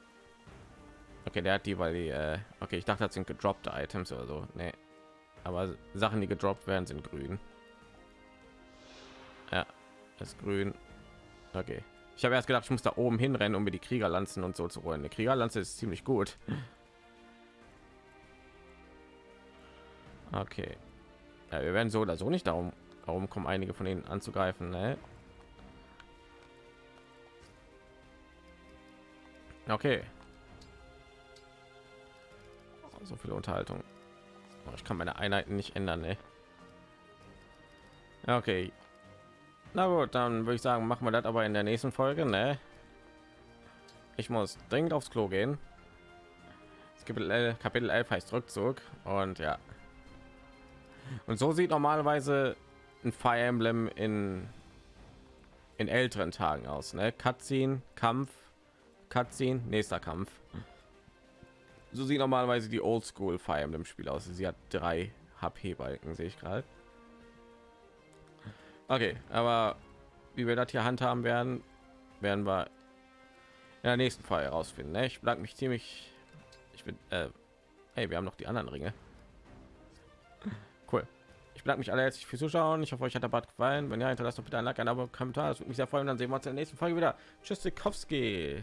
okay, der hat die, weil die, äh, okay, ich dachte, das sind gedroppte Items oder so. Nee, aber Sachen, die gedroppt werden, sind grün. Das grün. Okay, ich habe erst gedacht, ich muss da oben hinrennen, um mir die Kriegerlanzen und so zu holen. Die Kriegerlanze ist ziemlich gut. Okay, ja, wir werden so oder so nicht darum Warum kommen einige von ihnen anzugreifen? Ne? Okay. So viele Unterhaltung. Oh, ich kann meine Einheiten nicht ändern, ne? Okay. Na gut, dann würde ich sagen, machen wir das aber in der nächsten Folge, ne? Ich muss dringend aufs Klo gehen. Kapitel 11, Kapitel 11 heißt Rückzug und ja. Und so sieht normalerweise ein Fire Emblem in in älteren Tagen aus, ne? Cutscene, Kampf, Cutscene, nächster Kampf. So sieht normalerweise die Oldschool Fire Emblem Spiel aus. Sie hat drei HP Balken, sehe ich gerade. Okay, aber wie wir das hier handhaben werden, werden wir in der nächsten Folge herausfinden. Ne? Ich bleibe mich ziemlich. Ich bin. Äh, hey, wir haben noch die anderen Ringe. Cool. Ich bedanke mich alle herzlich fürs Zuschauen. Ich hoffe, euch hat der Bad gefallen. Wenn ja, hinterlasst doch bitte ein Like, ein Abo, Kommentar. Das würde mich sehr freuen. Dann sehen wir uns in der nächsten Folge wieder. Tschüss, Sikowski.